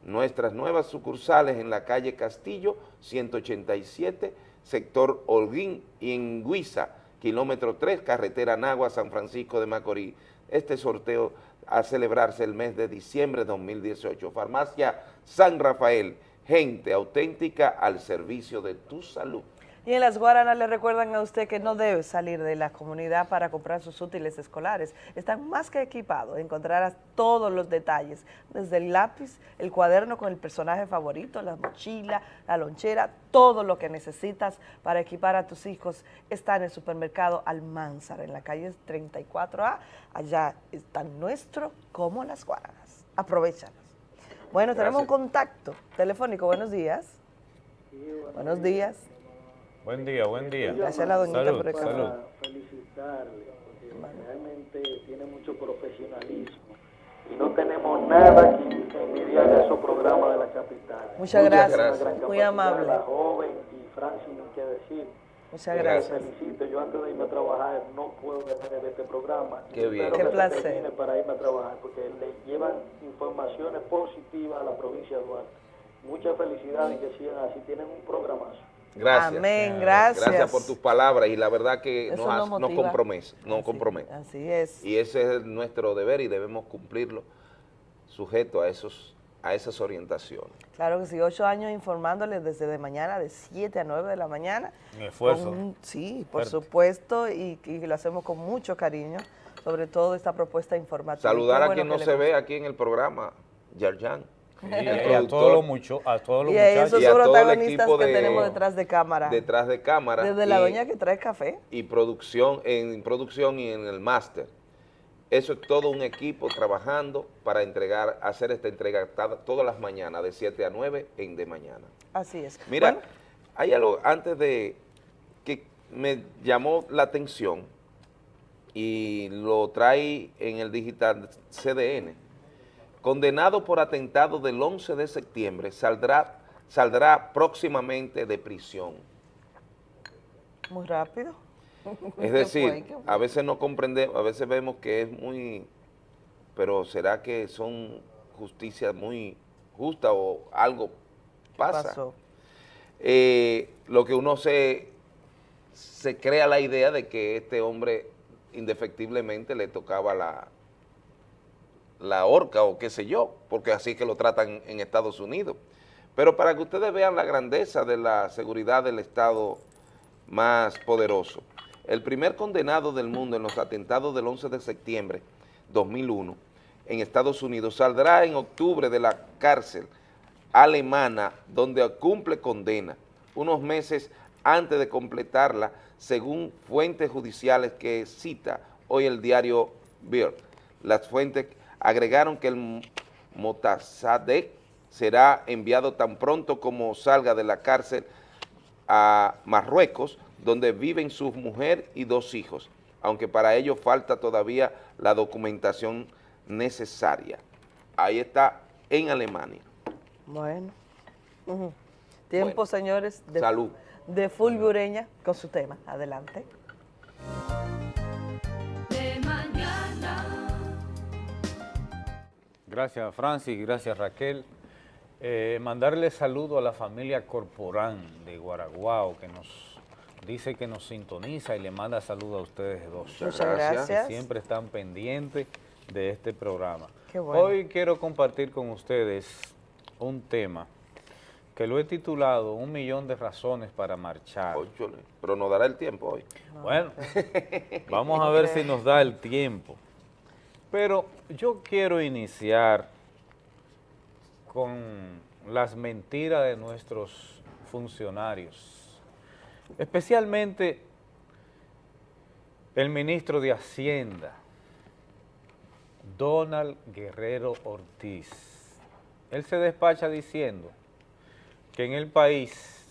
nuestras nuevas sucursales en la calle Castillo, 187, sector Holguín y en Guisa, kilómetro 3, carretera Nagua, San Francisco de Macorís. Este sorteo a celebrarse el mes de diciembre de 2018. Farmacia San Rafael, gente auténtica al servicio de tu salud. Y en las Guaranas le recuerdan a usted que no debe salir de la comunidad para comprar sus útiles escolares. Están más que equipados, encontrarás todos los detalles, desde el lápiz, el cuaderno con el personaje favorito, la mochila, la lonchera, todo lo que necesitas para equipar a tus hijos está en el supermercado Almanzar, en la calle 34A. Allá están nuestro como las Guaranas. Aprovechanos. Bueno, tenemos un contacto telefónico. Buenos días. Buenos días. Buen día, buen día. Gracias a la doñita salud, por el café. salud. felicitarle, porque realmente tiene mucho profesionalismo y no tenemos nada que envidiar de esos programas de la capital. Muchas gracias. gran Muy amable. La joven y Francis, ni qué decir. Muchas gracias. felicito. Yo antes de irme a trabajar no puedo dejar de ver este programa. Qué bien. Espero Qué placer. para irme a trabajar porque le llevan informaciones positivas a la provincia de Duarte. Muchas felicidades y que sigan así. Tienen un programazo. Gracias. Amén, gracias. Gracias por tus palabras y la verdad que Eso nos, nos has- nos motiva. compromete, nos compromete. Así es. Y ese es nuestro deber y debemos cumplirlo sujeto a esos a esas orientaciones. Claro que sí, ocho años informándoles desde de mañana, de 7 a 9 de la mañana. Un esfuerzo. Con sí, por Fuerte. supuesto, y, y lo hacemos con mucho cariño, sobre todo esta propuesta informativa. Saludar Qué a bueno quien no se ve aquí en el programa, Yarjan. Sí, y a todos los mucho, a todos los Y a esos Y a todo el protagonistas equipo que de- tenemos detrás de cámara. detrás de cámara Desde la y- doña que trae café. y producción en producción y en el máster. Eso es todo un equipo trabajando para entregar, hacer esta entrega todas las mañanas, de 7 a 9 en de mañana. Así es. Mira, Bueno, hay algo antes de que me llamó la atención y lo trae en el digital CDN. Condenado por atentado del 11 de septiembre, saldrá, saldrá próximamente de prisión. muy rápido. Es ¿Qué decir, a veces no comprendemos, a veces vemos que es muy, pero ¿será que son justicia muy justa o algo pasa? pasó? Eh, lo que uno se, se crea la idea de que este hombre indefectiblemente le tocaba la, la horca o qué sé yo, porque así que lo tratan en Estados Unidos. Pero para que ustedes vean la grandeza de la seguridad del Estado más poderoso, el primer condenado del mundo en los atentados del 11 de septiembre 2001 en Estados Unidos saldrá en octubre de la cárcel alemana donde cumple condena unos meses antes de completarla según fuentes judiciales que cita hoy el diario Bild. Las fuentes agregaron que el Motassadegh será enviado tan pronto como salga de la cárcel a Marruecos, donde viven su mujer y dos hijos, aunque para ello falta todavía la documentación necesaria. Ahí está en Alemania. Bueno. Tiempo, señores, de, Salud. de Fulgureña con su tema. Adelante. Gracias Francis, gracias Raquel. Eh, mandarle saludo a la familia Corporán de Guaraguao que nos dice que nos sintoniza y le manda saludo a ustedes dos. Muchas gracias. gracias. Que siempre están pendientes de este programa. Qué bueno. Hoy quiero compartir con ustedes un tema que lo he titulado Un millón de razones para marchar. Pero nos dará el tiempo hoy. Bueno, vamos a ver si nos da el tiempo. Pero yo quiero iniciar con las mentiras de nuestros funcionarios, especialmente el ministro de Hacienda, Donald Guerrero Ortiz. Él se despacha diciendo que en el país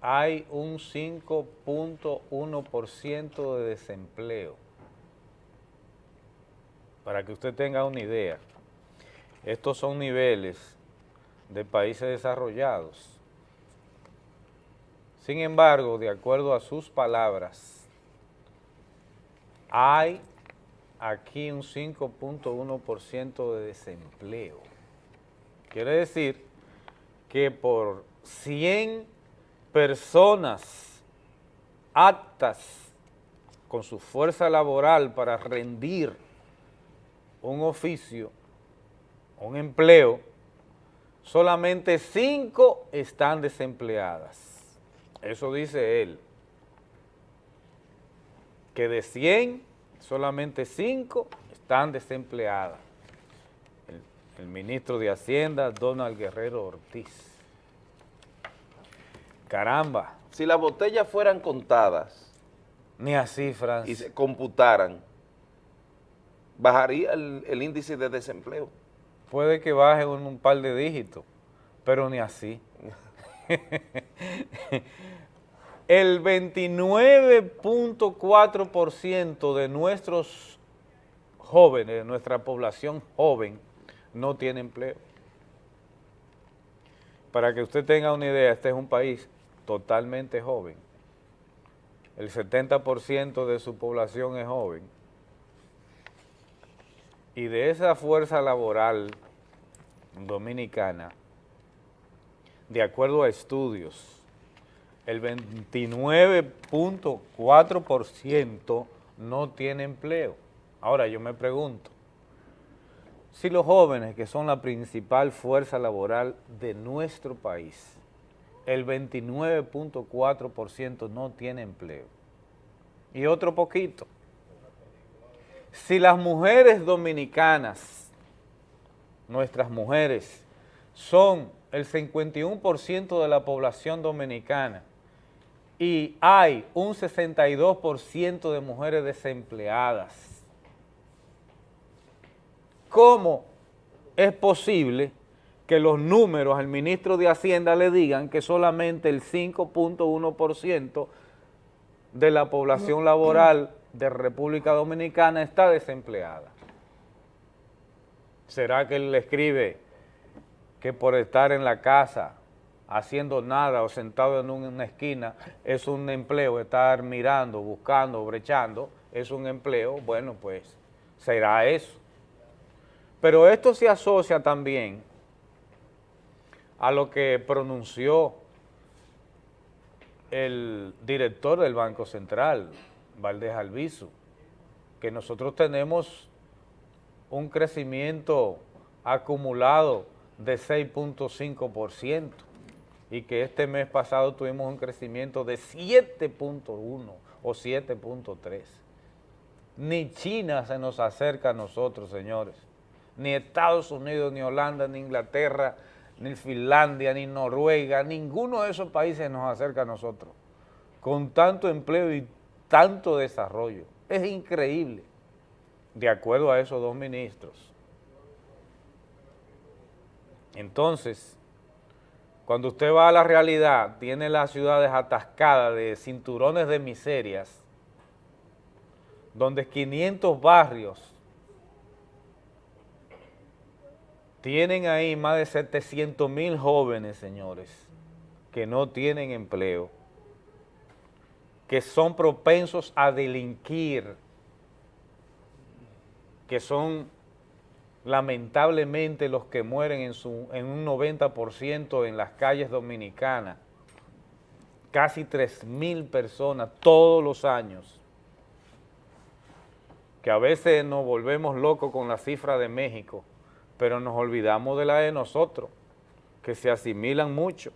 hay un 5.1% de desempleo. Para que usted tenga una idea, estos son niveles de países desarrollados. Sin embargo, de acuerdo a sus palabras, hay aquí un 5.1% de desempleo. Quiere decir que por 100 personas aptas con su fuerza laboral para rendir un oficio, un empleo, solamente 5 están desempleadas. Eso dice él. Que de 100, solamente 5 están desempleadas. El, el ministro de Hacienda, Donald Guerrero Ortiz. Caramba. Si las botellas fueran contadas Ni así, Francis. y se computaran, bajaría el, el índice de desempleo. Puede que baje un, un par de dígitos, pero ni así. El 29.4% de nuestros jóvenes, de nuestra población joven, no tiene empleo. Para que usted tenga una idea, este es un país totalmente joven. El 70% de su población es joven. Y de esa fuerza laboral dominicana, de acuerdo a estudios, el 29.4% no tiene empleo. Ahora yo me pregunto, si los jóvenes, que son la principal fuerza laboral de nuestro país, el 29.4% no tiene empleo, y otro poquito, si las mujeres dominicanas, nuestras mujeres, son el 51% de la población dominicana y hay un 62% de mujeres desempleadas, ¿cómo es posible que los números al ministro de Hacienda le digan que solamente el 5.1% de la población laboral de República Dominicana está desempleada. ¿Será que él le escribe que por estar en la casa haciendo nada o sentado en una esquina es un empleo, estar mirando, buscando, brechando, es un empleo? Bueno, pues será eso. Pero esto se asocia también a lo que pronunció el director del Banco Central, Valdés Albizu, que nosotros tenemos un crecimiento acumulado de 6.5% y que este mes pasado tuvimos un crecimiento de 7.1 o 7.3. Ni China se nos acerca a nosotros, señores. Ni Estados Unidos, ni Holanda, ni Inglaterra, ni Finlandia, ni Noruega, ninguno de esos países nos acerca a nosotros. Con tanto empleo y tanto desarrollo. Es increíble, de acuerdo a esos dos ministros. Entonces, cuando usted va a la realidad, tiene las ciudades atascadas de cinturones de miserias, donde 500 barrios tienen ahí más de 700 mil jóvenes, señores, que no tienen empleo que son propensos a delinquir, que son lamentablemente los que mueren en, su, en un 90% en las calles dominicanas, casi 3 mil personas todos los años, que a veces nos volvemos locos con la cifra de México, pero nos olvidamos de la de nosotros, que se asimilan mucho.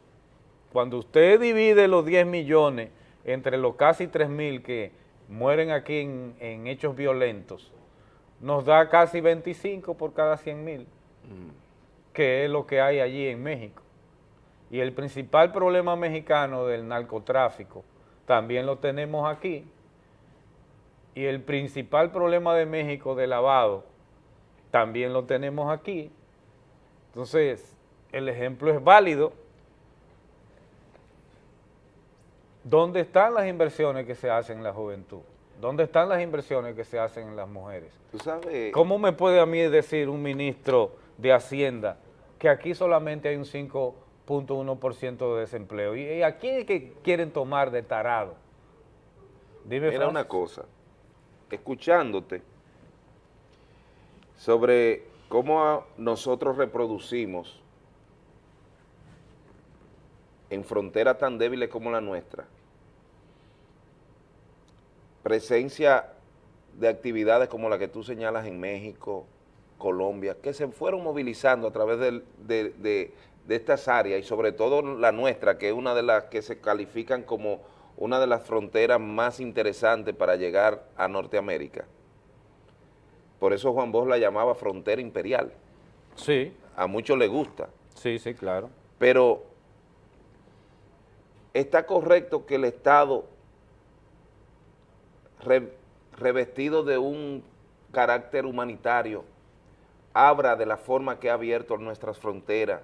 Cuando usted divide los 10 millones entre los casi 3.000 que mueren aquí en, en, hechos violentos, nos da casi 25 por cada 100.000, mm. que es lo que hay allí en México. Y el principal problema mexicano del narcotráfico también lo tenemos aquí. Y el principal problema de México de lavado también lo tenemos aquí. Entonces, el ejemplo es válido ¿Dónde están las inversiones que se hacen en la juventud? ¿Dónde están las inversiones que se hacen en las mujeres? ¿Tú sabes? ¿Cómo me puede a mí decir un ministro de Hacienda que aquí solamente hay un 5.1% de desempleo? ¿Y a quién es que quieren tomar de tarado? Dime, Mira una cosa, escuchándote sobre cómo nosotros reproducimos en fronteras tan débiles como la nuestra, presencia de actividades como la que tú señalas en México, Colombia, que se fueron movilizando a través de, de, de, de estas áreas y sobre todo la nuestra, que es una de las que se califican como una de las fronteras más interesantes para llegar a Norteamérica. Por eso Juan Bosch la llamaba frontera imperial. Sí. A muchos les gusta. Sí, sí, claro. Pero está correcto que el Estado, re- revestido de un carácter humanitario, abra de la forma que ha abierto nuestras fronteras,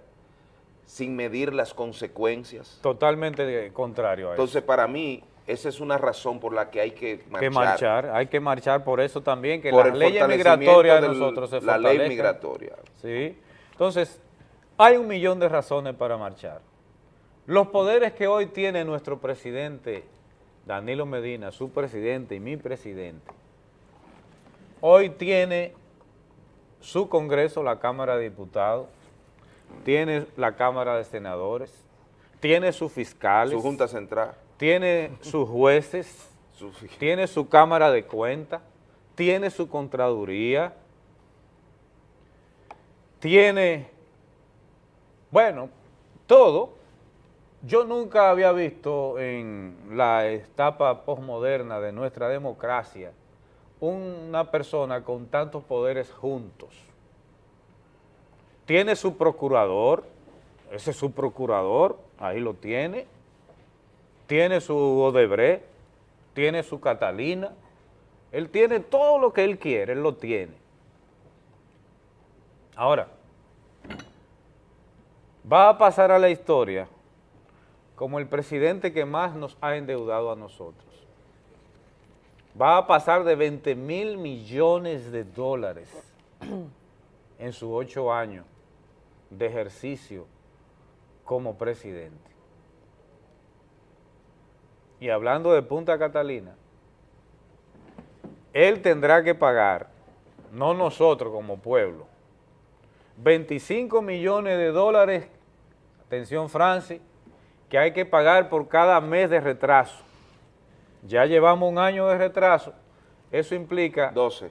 sin medir las consecuencias. Totalmente contrario a eso. Entonces, para mí, esa es una razón por la que hay que marchar. que marchar, hay que marchar por eso también, que Por las leyes migratorias de nosotros se la ley migratoria. Sí. Entonces, hay un millón de razones para marchar. Los poderes que hoy tiene nuestro presidente, Danilo Medina, su presidente y mi presidente, hoy tiene su Congreso, la Cámara de Diputados, tiene la Cámara de Senadores, tiene sus fiscales, Su Junta Central. tiene sus jueces, tiene su Cámara de Cuentas, tiene su Contraduría, tiene, bueno, todo. Yo nunca había visto en la etapa posmoderna de nuestra democracia una persona con tantos poderes juntos. Tiene su procurador, ese es su procurador, ahí lo tiene. Tiene su Odebrecht, tiene su Catalina. Él tiene todo lo que él quiere, él lo tiene. Ahora, va a pasar a la historia como el presidente que más nos ha endeudado a nosotros. Va a pasar de 20 mil millones de dólares en sus ocho años de ejercicio como presidente. Y hablando de Punta Catalina, él tendrá que pagar, no nosotros como pueblo, 25 millones de dólares, atención Francis, que hay que pagar por cada mes de retraso. Ya llevamos un año de retraso, eso implica... 12.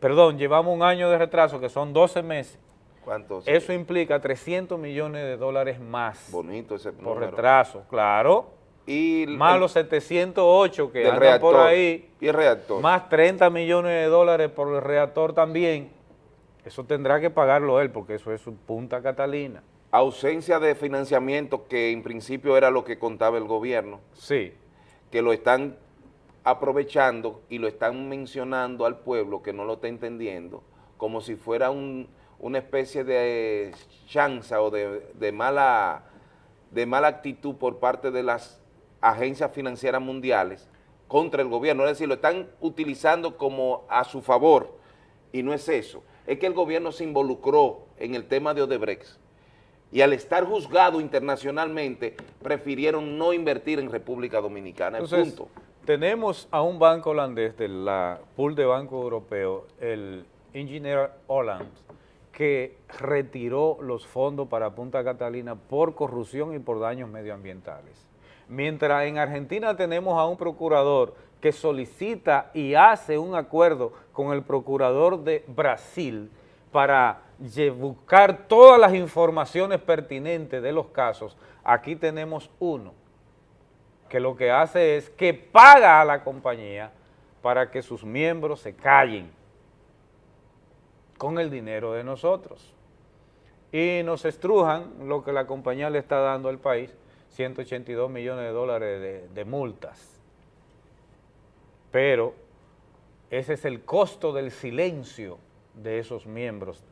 perdón, llevamos un año de retraso, que son 12 meses. ¿Cuántos? Eso implica 300 millones de dólares más. Bonito ese Por número. retraso, claro. Y más los 708 que andan reactor. por ahí. Y el reactor. Más 30 millones de dólares por el reactor también. Eso tendrá que pagarlo él, porque eso es su Punta Catalina. Ausencia de financiamiento que en principio era lo que contaba el gobierno. Sí. Que lo están aprovechando y lo están mencionando al pueblo que no lo está entendiendo como si fuera un- una especie de chanza o de, de mala, de mala actitud por parte de las agencias financieras mundiales contra el gobierno. Es decir, lo están utilizando como a su favor y no es eso. Es que el gobierno se involucró en el tema de Odebrecht y al estar juzgado internacionalmente prefirieron no invertir en República Dominicana. Entonces, punto. tenemos a un banco holandés de la pool de banco europeo, el Engineer Holland, que retiró los fondos para Punta Catalina por corrupción y por daños medioambientales. Mientras en Argentina tenemos a un procurador que solicita y hace un acuerdo con el procurador de Brasil para buscar todas las informaciones pertinentes de los casos, aquí tenemos uno que lo que hace es que paga a la compañía para que sus miembros se callen con el dinero de nosotros. Y nos estrujan lo que la compañía le está dando al país, 182 millones de dólares de, de multas. Pero ese es el costo del silencio de esos miembros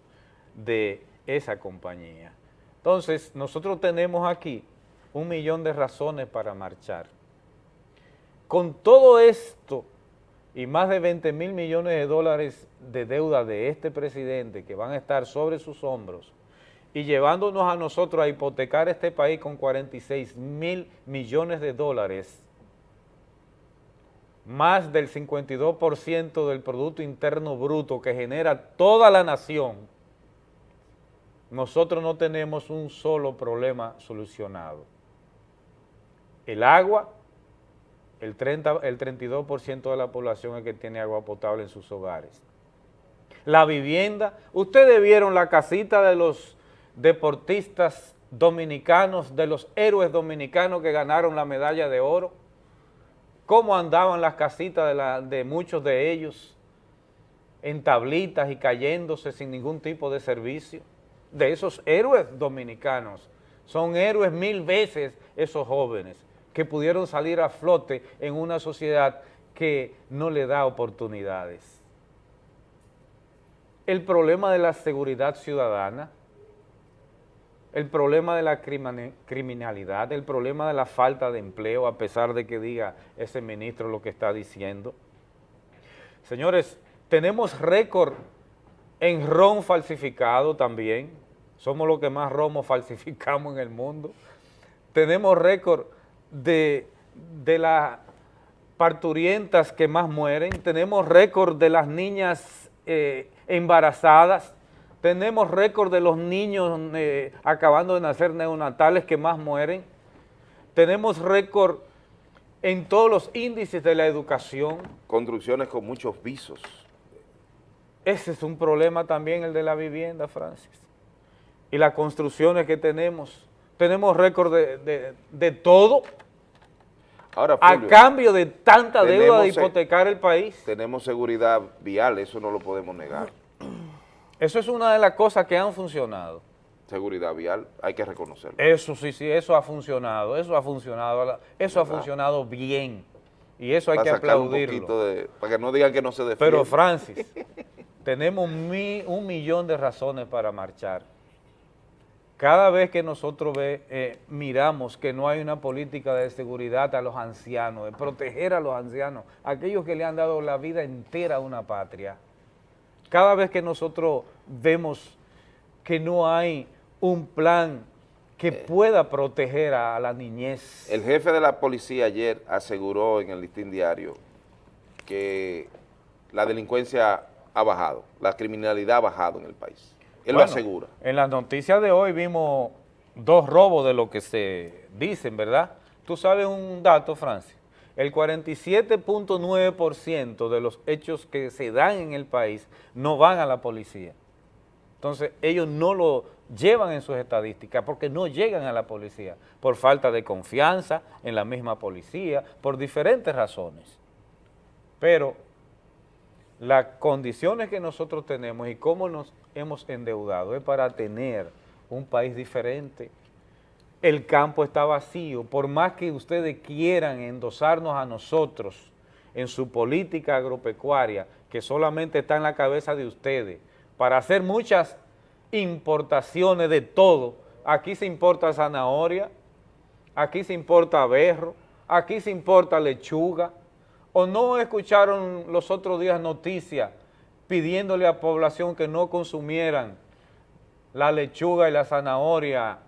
de esa compañía. Entonces, nosotros tenemos aquí un millón de razones para marchar. Con todo esto y más de 20 mil millones de dólares de deuda de este presidente que van a estar sobre sus hombros y llevándonos a nosotros a hipotecar este país con 46 mil millones de dólares, más del 52% del Producto Interno Bruto que genera toda la nación, nosotros no tenemos un solo problema solucionado. El agua, el, 30, el 32% de la población es que tiene agua potable en sus hogares. La vivienda, ustedes vieron la casita de los, deportistas dominicanos, de los héroes dominicanos que ganaron la medalla de oro, cómo andaban las casitas de, de muchos de ellos en tablitas y cayéndose sin ningún tipo de servicio, de esos héroes dominicanos. Son héroes mil veces esos jóvenes que pudieron salir a flote en una sociedad que no le da oportunidades. El problema de la seguridad ciudadana, el problema de la criminalidad, el problema de la falta de empleo, a pesar de que diga ese ministro lo que está diciendo. Señores, tenemos récord en ron falsificado también. Somos los que más romo falsificamos en el mundo. Tenemos récord de, de las parturientas que más mueren. Tenemos récord de las niñas eh, embarazadas. Tenemos récord de los niños eh, acabando de nacer neonatales que más mueren. Tenemos récord en todos los índices de la educación. Construcciones con muchos visos. Ese es un problema también el de la vivienda, Francis. Y las construcciones que tenemos. Tenemos récord de, de- de todo Ahora, a cambio de tanta deuda de hipotecar el país. Tenemos seguridad vial, eso no lo podemos negar. Eso es una de las cosas que han funcionado. Seguridad vial, hay que reconocerlo. Eso sí, sí, eso ha funcionado, eso ha funcionado, eso ha funcionado bien. Y eso hay Para que aplaudirlo. de- para que no digan que no se defiende. Pero Francis, tenemos mi- un millón de razones para marchar. Cada vez que nosotros ve- eh, miramos que no hay una política de seguridad a los ancianos, de proteger a los ancianos, aquellos que le han dado la vida entera a una patria, cada vez que nosotros vemos que no hay un plan que pueda proteger a la niñez, El jefe de la policía ayer aseguró en el listín diario que la delincuencia ha bajado, la criminalidad ha bajado en el país. Él Bueno, lo asegura. En las noticias de hoy vimos dos robos de lo que se dicen, ¿verdad? Tú sabes un dato, Francis. El 47.9% de los hechos que se dan en el país no van a la policía. Entonces, ellos no lo llevan en sus estadísticas porque no llegan a la policía, por falta de confianza en la misma policía, por diferentes razones. Pero las condiciones que nosotros tenemos y cómo nos hemos endeudado es para tener un país diferente. El campo está vacío, por más que ustedes quieran endosarnos a nosotros en su política agropecuaria, que solamente está en la cabeza de ustedes, para hacer muchas importaciones de todo. Aquí se importa zanahoria, aquí se importa berro, aquí se importa lechuga, ¿O no escucharon los otros días noticias pidiéndole a población que no consumieran la lechuga y la zanahoria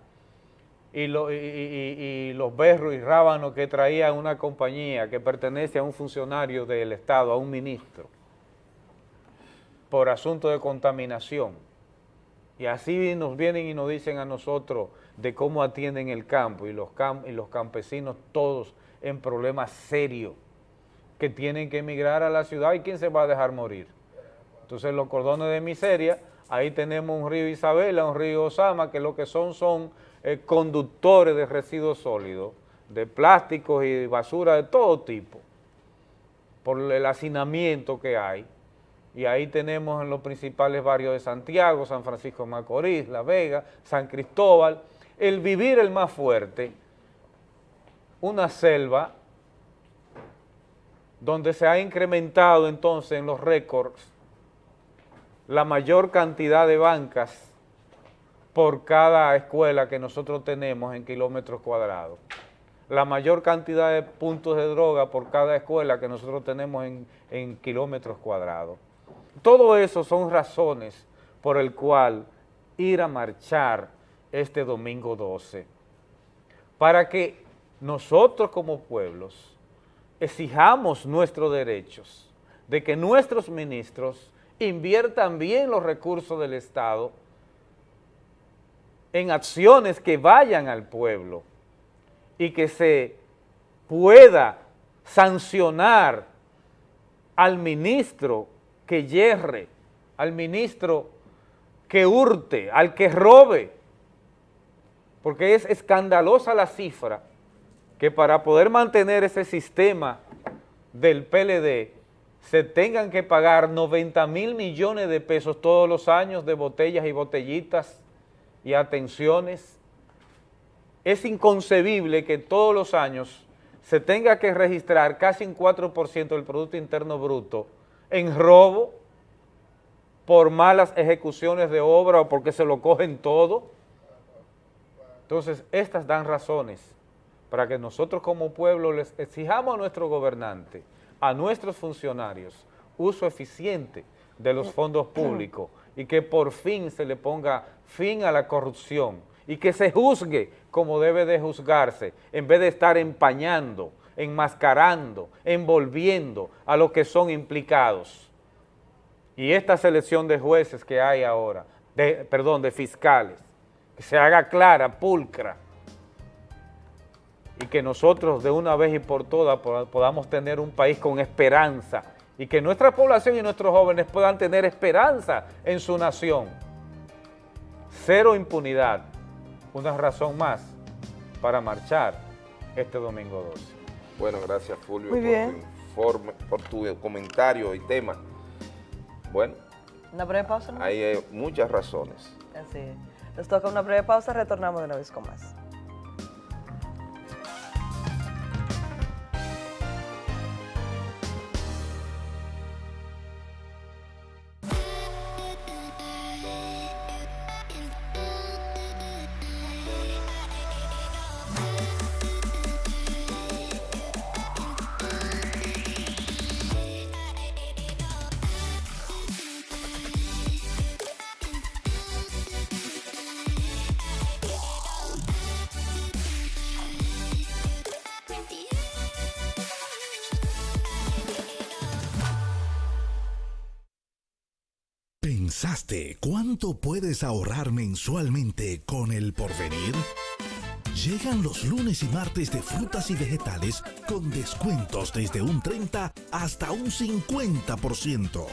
y, lo- y- y- y los berros y rábanos que traía una compañía que pertenece a un funcionario del Estado, a un ministro, por asunto de contaminación? Y así nos vienen y nos dicen a nosotros de cómo atienden el campo y los, y los campesinos todos en problemas serios que tienen que emigrar a la ciudad y quién se va a dejar morir. Entonces los cordones de miseria, ahí tenemos un río Isabela, un río Osama, que lo que son son eh, conductores de residuos sólidos, de plásticos y basura de todo tipo, por el hacinamiento que hay. Y ahí tenemos en los principales barrios de Santiago, San Francisco de Macorís, La Vega, San Cristóbal, el vivir el más fuerte, una selva donde se ha incrementado entonces en los récords la mayor cantidad de bancas por cada escuela que nosotros tenemos en kilómetros cuadrados, la mayor cantidad de puntos de droga por cada escuela que nosotros tenemos en, en kilómetros cuadrados. Todo eso son razones por el cual ir a marchar este domingo 12, para que nosotros como pueblos exijamos nuestros derechos, de que nuestros ministros inviertan bien los recursos del Estado en acciones que vayan al pueblo y que se pueda sancionar al ministro que yerre, al ministro que hurte, al que robe, porque es escandalosa la cifra que para poder mantener ese sistema del PLD se tengan que pagar 90 mil millones de pesos todos los años de botellas y botellitas y atenciones. Es inconcebible que todos los años se tenga que registrar casi un 4% del Producto Interno Bruto en robo por malas ejecuciones de obra o porque se lo cogen todo. Entonces, estas dan razones para que nosotros como pueblo les exijamos a nuestro gobernante, a nuestros funcionarios, uso eficiente de los fondos públicos y que por fin se le ponga fin a la corrupción y que se juzgue como debe de juzgarse, en vez de estar empañando, enmascarando, envolviendo a los que son implicados. Y esta selección de jueces que hay ahora, de, perdón, de fiscales, que se haga clara, pulcra, y que nosotros de una vez y por todas podamos tener un país con esperanza y que nuestra población y nuestros jóvenes puedan tener esperanza en su nación. Cero impunidad, una razón más para marchar este domingo 12. Bueno, gracias Fulvio Muy por, bien. Tu informe, por tu comentario y tema. Bueno, Una breve pausa. ¿no? hay muchas razones. Así es. Nos toca una breve pausa, retornamos de una vez con más. Puedes ahorrar mensualmente con el porvenir? Llegan los lunes y martes de frutas y vegetales con descuentos desde un 30 hasta un 50%.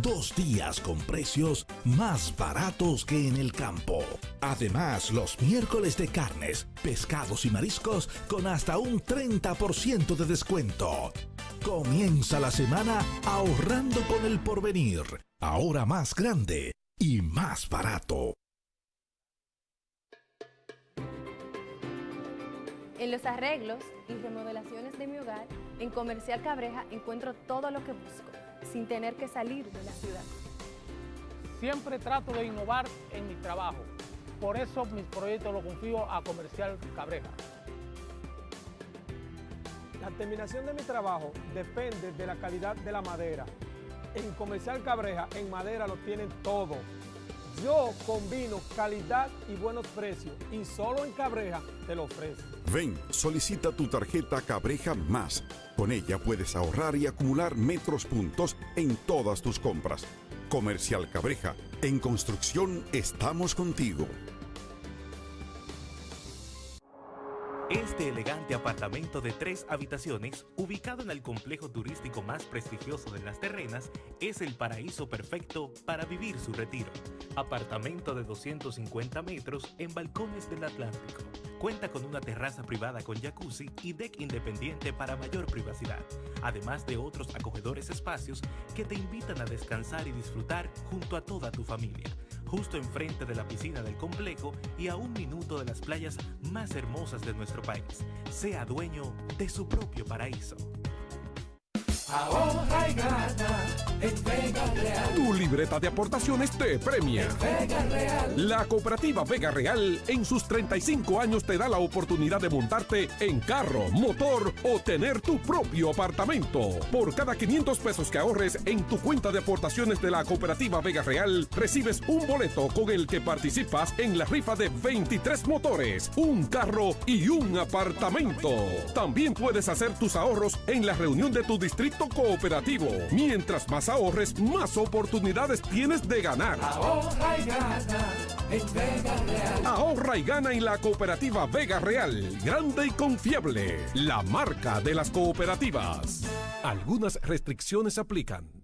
Dos días con precios más baratos que en el campo. Además, los miércoles de carnes, pescados y mariscos con hasta un 30% de descuento. Comienza la semana ahorrando con el porvenir. Ahora más grande y más barato. En los arreglos y remodelaciones de mi hogar, en Comercial Cabreja encuentro todo lo que busco, sin tener que salir de la ciudad. Siempre trato de innovar en mi trabajo. Por eso mis proyectos los confío a Comercial Cabreja. La terminación de mi trabajo depende de la calidad de la madera. En Comercial Cabreja, en madera lo tienen todo. Yo combino calidad y buenos precios y solo en Cabreja te lo ofrezco. Ven, solicita tu tarjeta Cabreja Más. Con ella puedes ahorrar y acumular metros puntos en todas tus compras. Comercial Cabreja. En construcción estamos contigo. Este elegante apartamento de tres habitaciones, ubicado en el complejo turístico más prestigioso de Las Terrenas, es el paraíso perfecto para vivir su retiro. Apartamento de 250 metros en balcones del Atlántico. Cuenta con una terraza privada con jacuzzi y deck independiente para mayor privacidad, además de otros acogedores espacios que te invitan a descansar y disfrutar junto a toda tu familia justo enfrente de la piscina del complejo y a un minuto de las playas más hermosas de nuestro país. Sea dueño de su propio paraíso. Ahorra y gana en Vega Real. Tu libreta de aportaciones te premia. Vega Real. La cooperativa Vega Real en sus 35 años te da la oportunidad de montarte en carro, motor o tener tu propio apartamento. Por cada 500 pesos que ahorres en tu cuenta de aportaciones de la cooperativa Vega Real, recibes un boleto con el que participas en la rifa de 23 motores, un carro y un apartamento. También puedes hacer tus ahorros en la reunión de tu distrito cooperativo. Mientras más ahorres, más oportunidades tienes de ganar. Ahorra y gana en Vega Real. Ahorra y gana en la cooperativa Vega Real, grande y confiable, la marca de las cooperativas. Algunas restricciones aplican.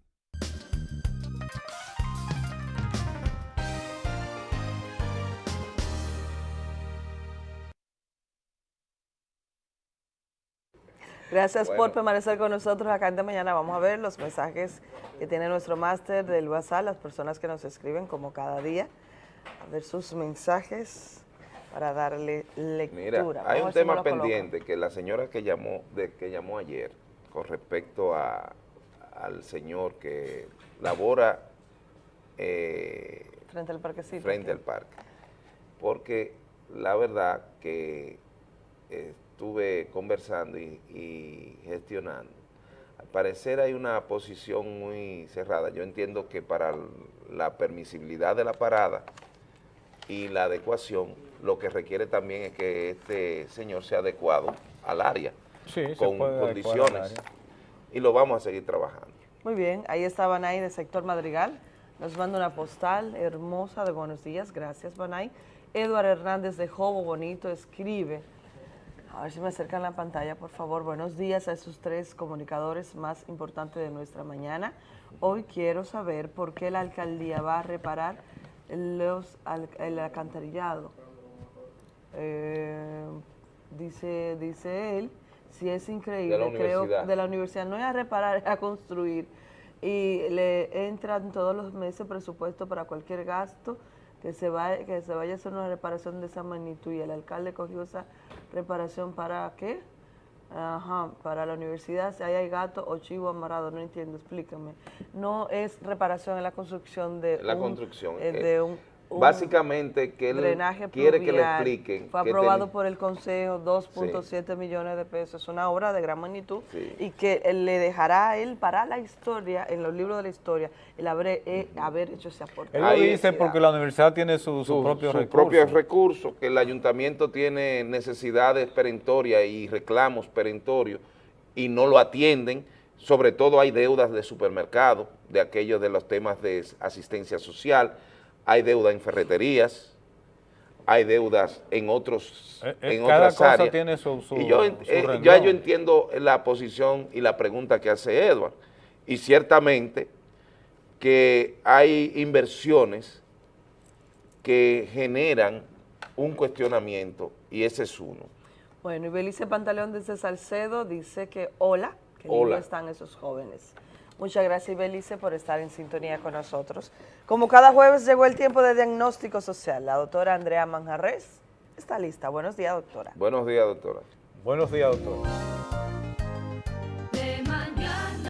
Gracias Bueno. por permanecer con nosotros acá en de mañana. Vamos a ver los mensajes que tiene nuestro máster del WhatsApp, las personas que nos escriben como cada día. A ver sus mensajes para darle lectura. Mira, hay un si tema colocan. pendiente que la señora que llamó, de, que llamó ayer con respecto a, al señor que labora eh, Frente al parquecito. frente al parque. Porque la verdad que estuve conversando y, y gestionando. Al parecer hay una posición muy cerrada. Yo entiendo que para la permisibilidad de la parada y la adecuación, lo que requiere también es que este señor sea adecuado al área, Sí, se con condiciones. área. Y lo vamos a seguir trabajando. Muy bien, ahí está Banay de Sector Madrigal. Nos manda una postal hermosa de buenos días. Gracias, Banay. Eduard Hernández de Jobo Bonito escribe. A ver si me acercan la pantalla, por favor. Buenos días a esos tres comunicadores más importantes de nuestra mañana. Hoy quiero saber por qué la alcaldía va a reparar los, al- el alcantarillado. Eh, dice, dice él, si es increíble, De creo, de la universidad, no es a reparar, es a construir. Y le entran todos los meses presupuesto para cualquier gasto que se, vaya, que se vaya a hacer una reparación de esa magnitud. Y el alcalde cogió esa reparación para qué? Ajá, para la universidad, si ahí hay gato o chivo amarrado, no entiendo, explícame. No es reparación, es la construcción de La un, construcción. eh, eh, de un básicamente que él drenaje quiere que le expliquen. Fue aprobado ten- por el Consejo, 2.7 millones de pesos. Es una obra de gran magnitud Sí. y que él le dejará a él para la historia, en los libros de la historia, el haber, eh, haber hecho ese aporte. Él lo dice porque la universidad tiene su, su, propio sus recurso. propios recursos, que el ayuntamiento tiene necesidades perentorias y reclamos perentorios y no lo atienden, sobre todo hay deudas de supermercado, de aquellos de los temas de asistencia social, hay deuda en ferreterías, hay deudas en otros Eh, eh, en cada otras cosa áreas. tiene su- su- y yo, su eh, ya yo entiendo la posición y la pregunta que hace Edward, y ciertamente que hay inversiones que generan un cuestionamiento y ese es uno. Bueno, y Belice Pantaleón desde Salcedo dice que hola, que Hola. están esos jóvenes. Muchas gracias, Belice, por estar en sintonía con nosotros. Como cada jueves llegó el tiempo de diagnóstico social. La doctora Andrea Manjarres está lista. Buenos días, doctora. Buenos días, doctora. Buenos días, doctor.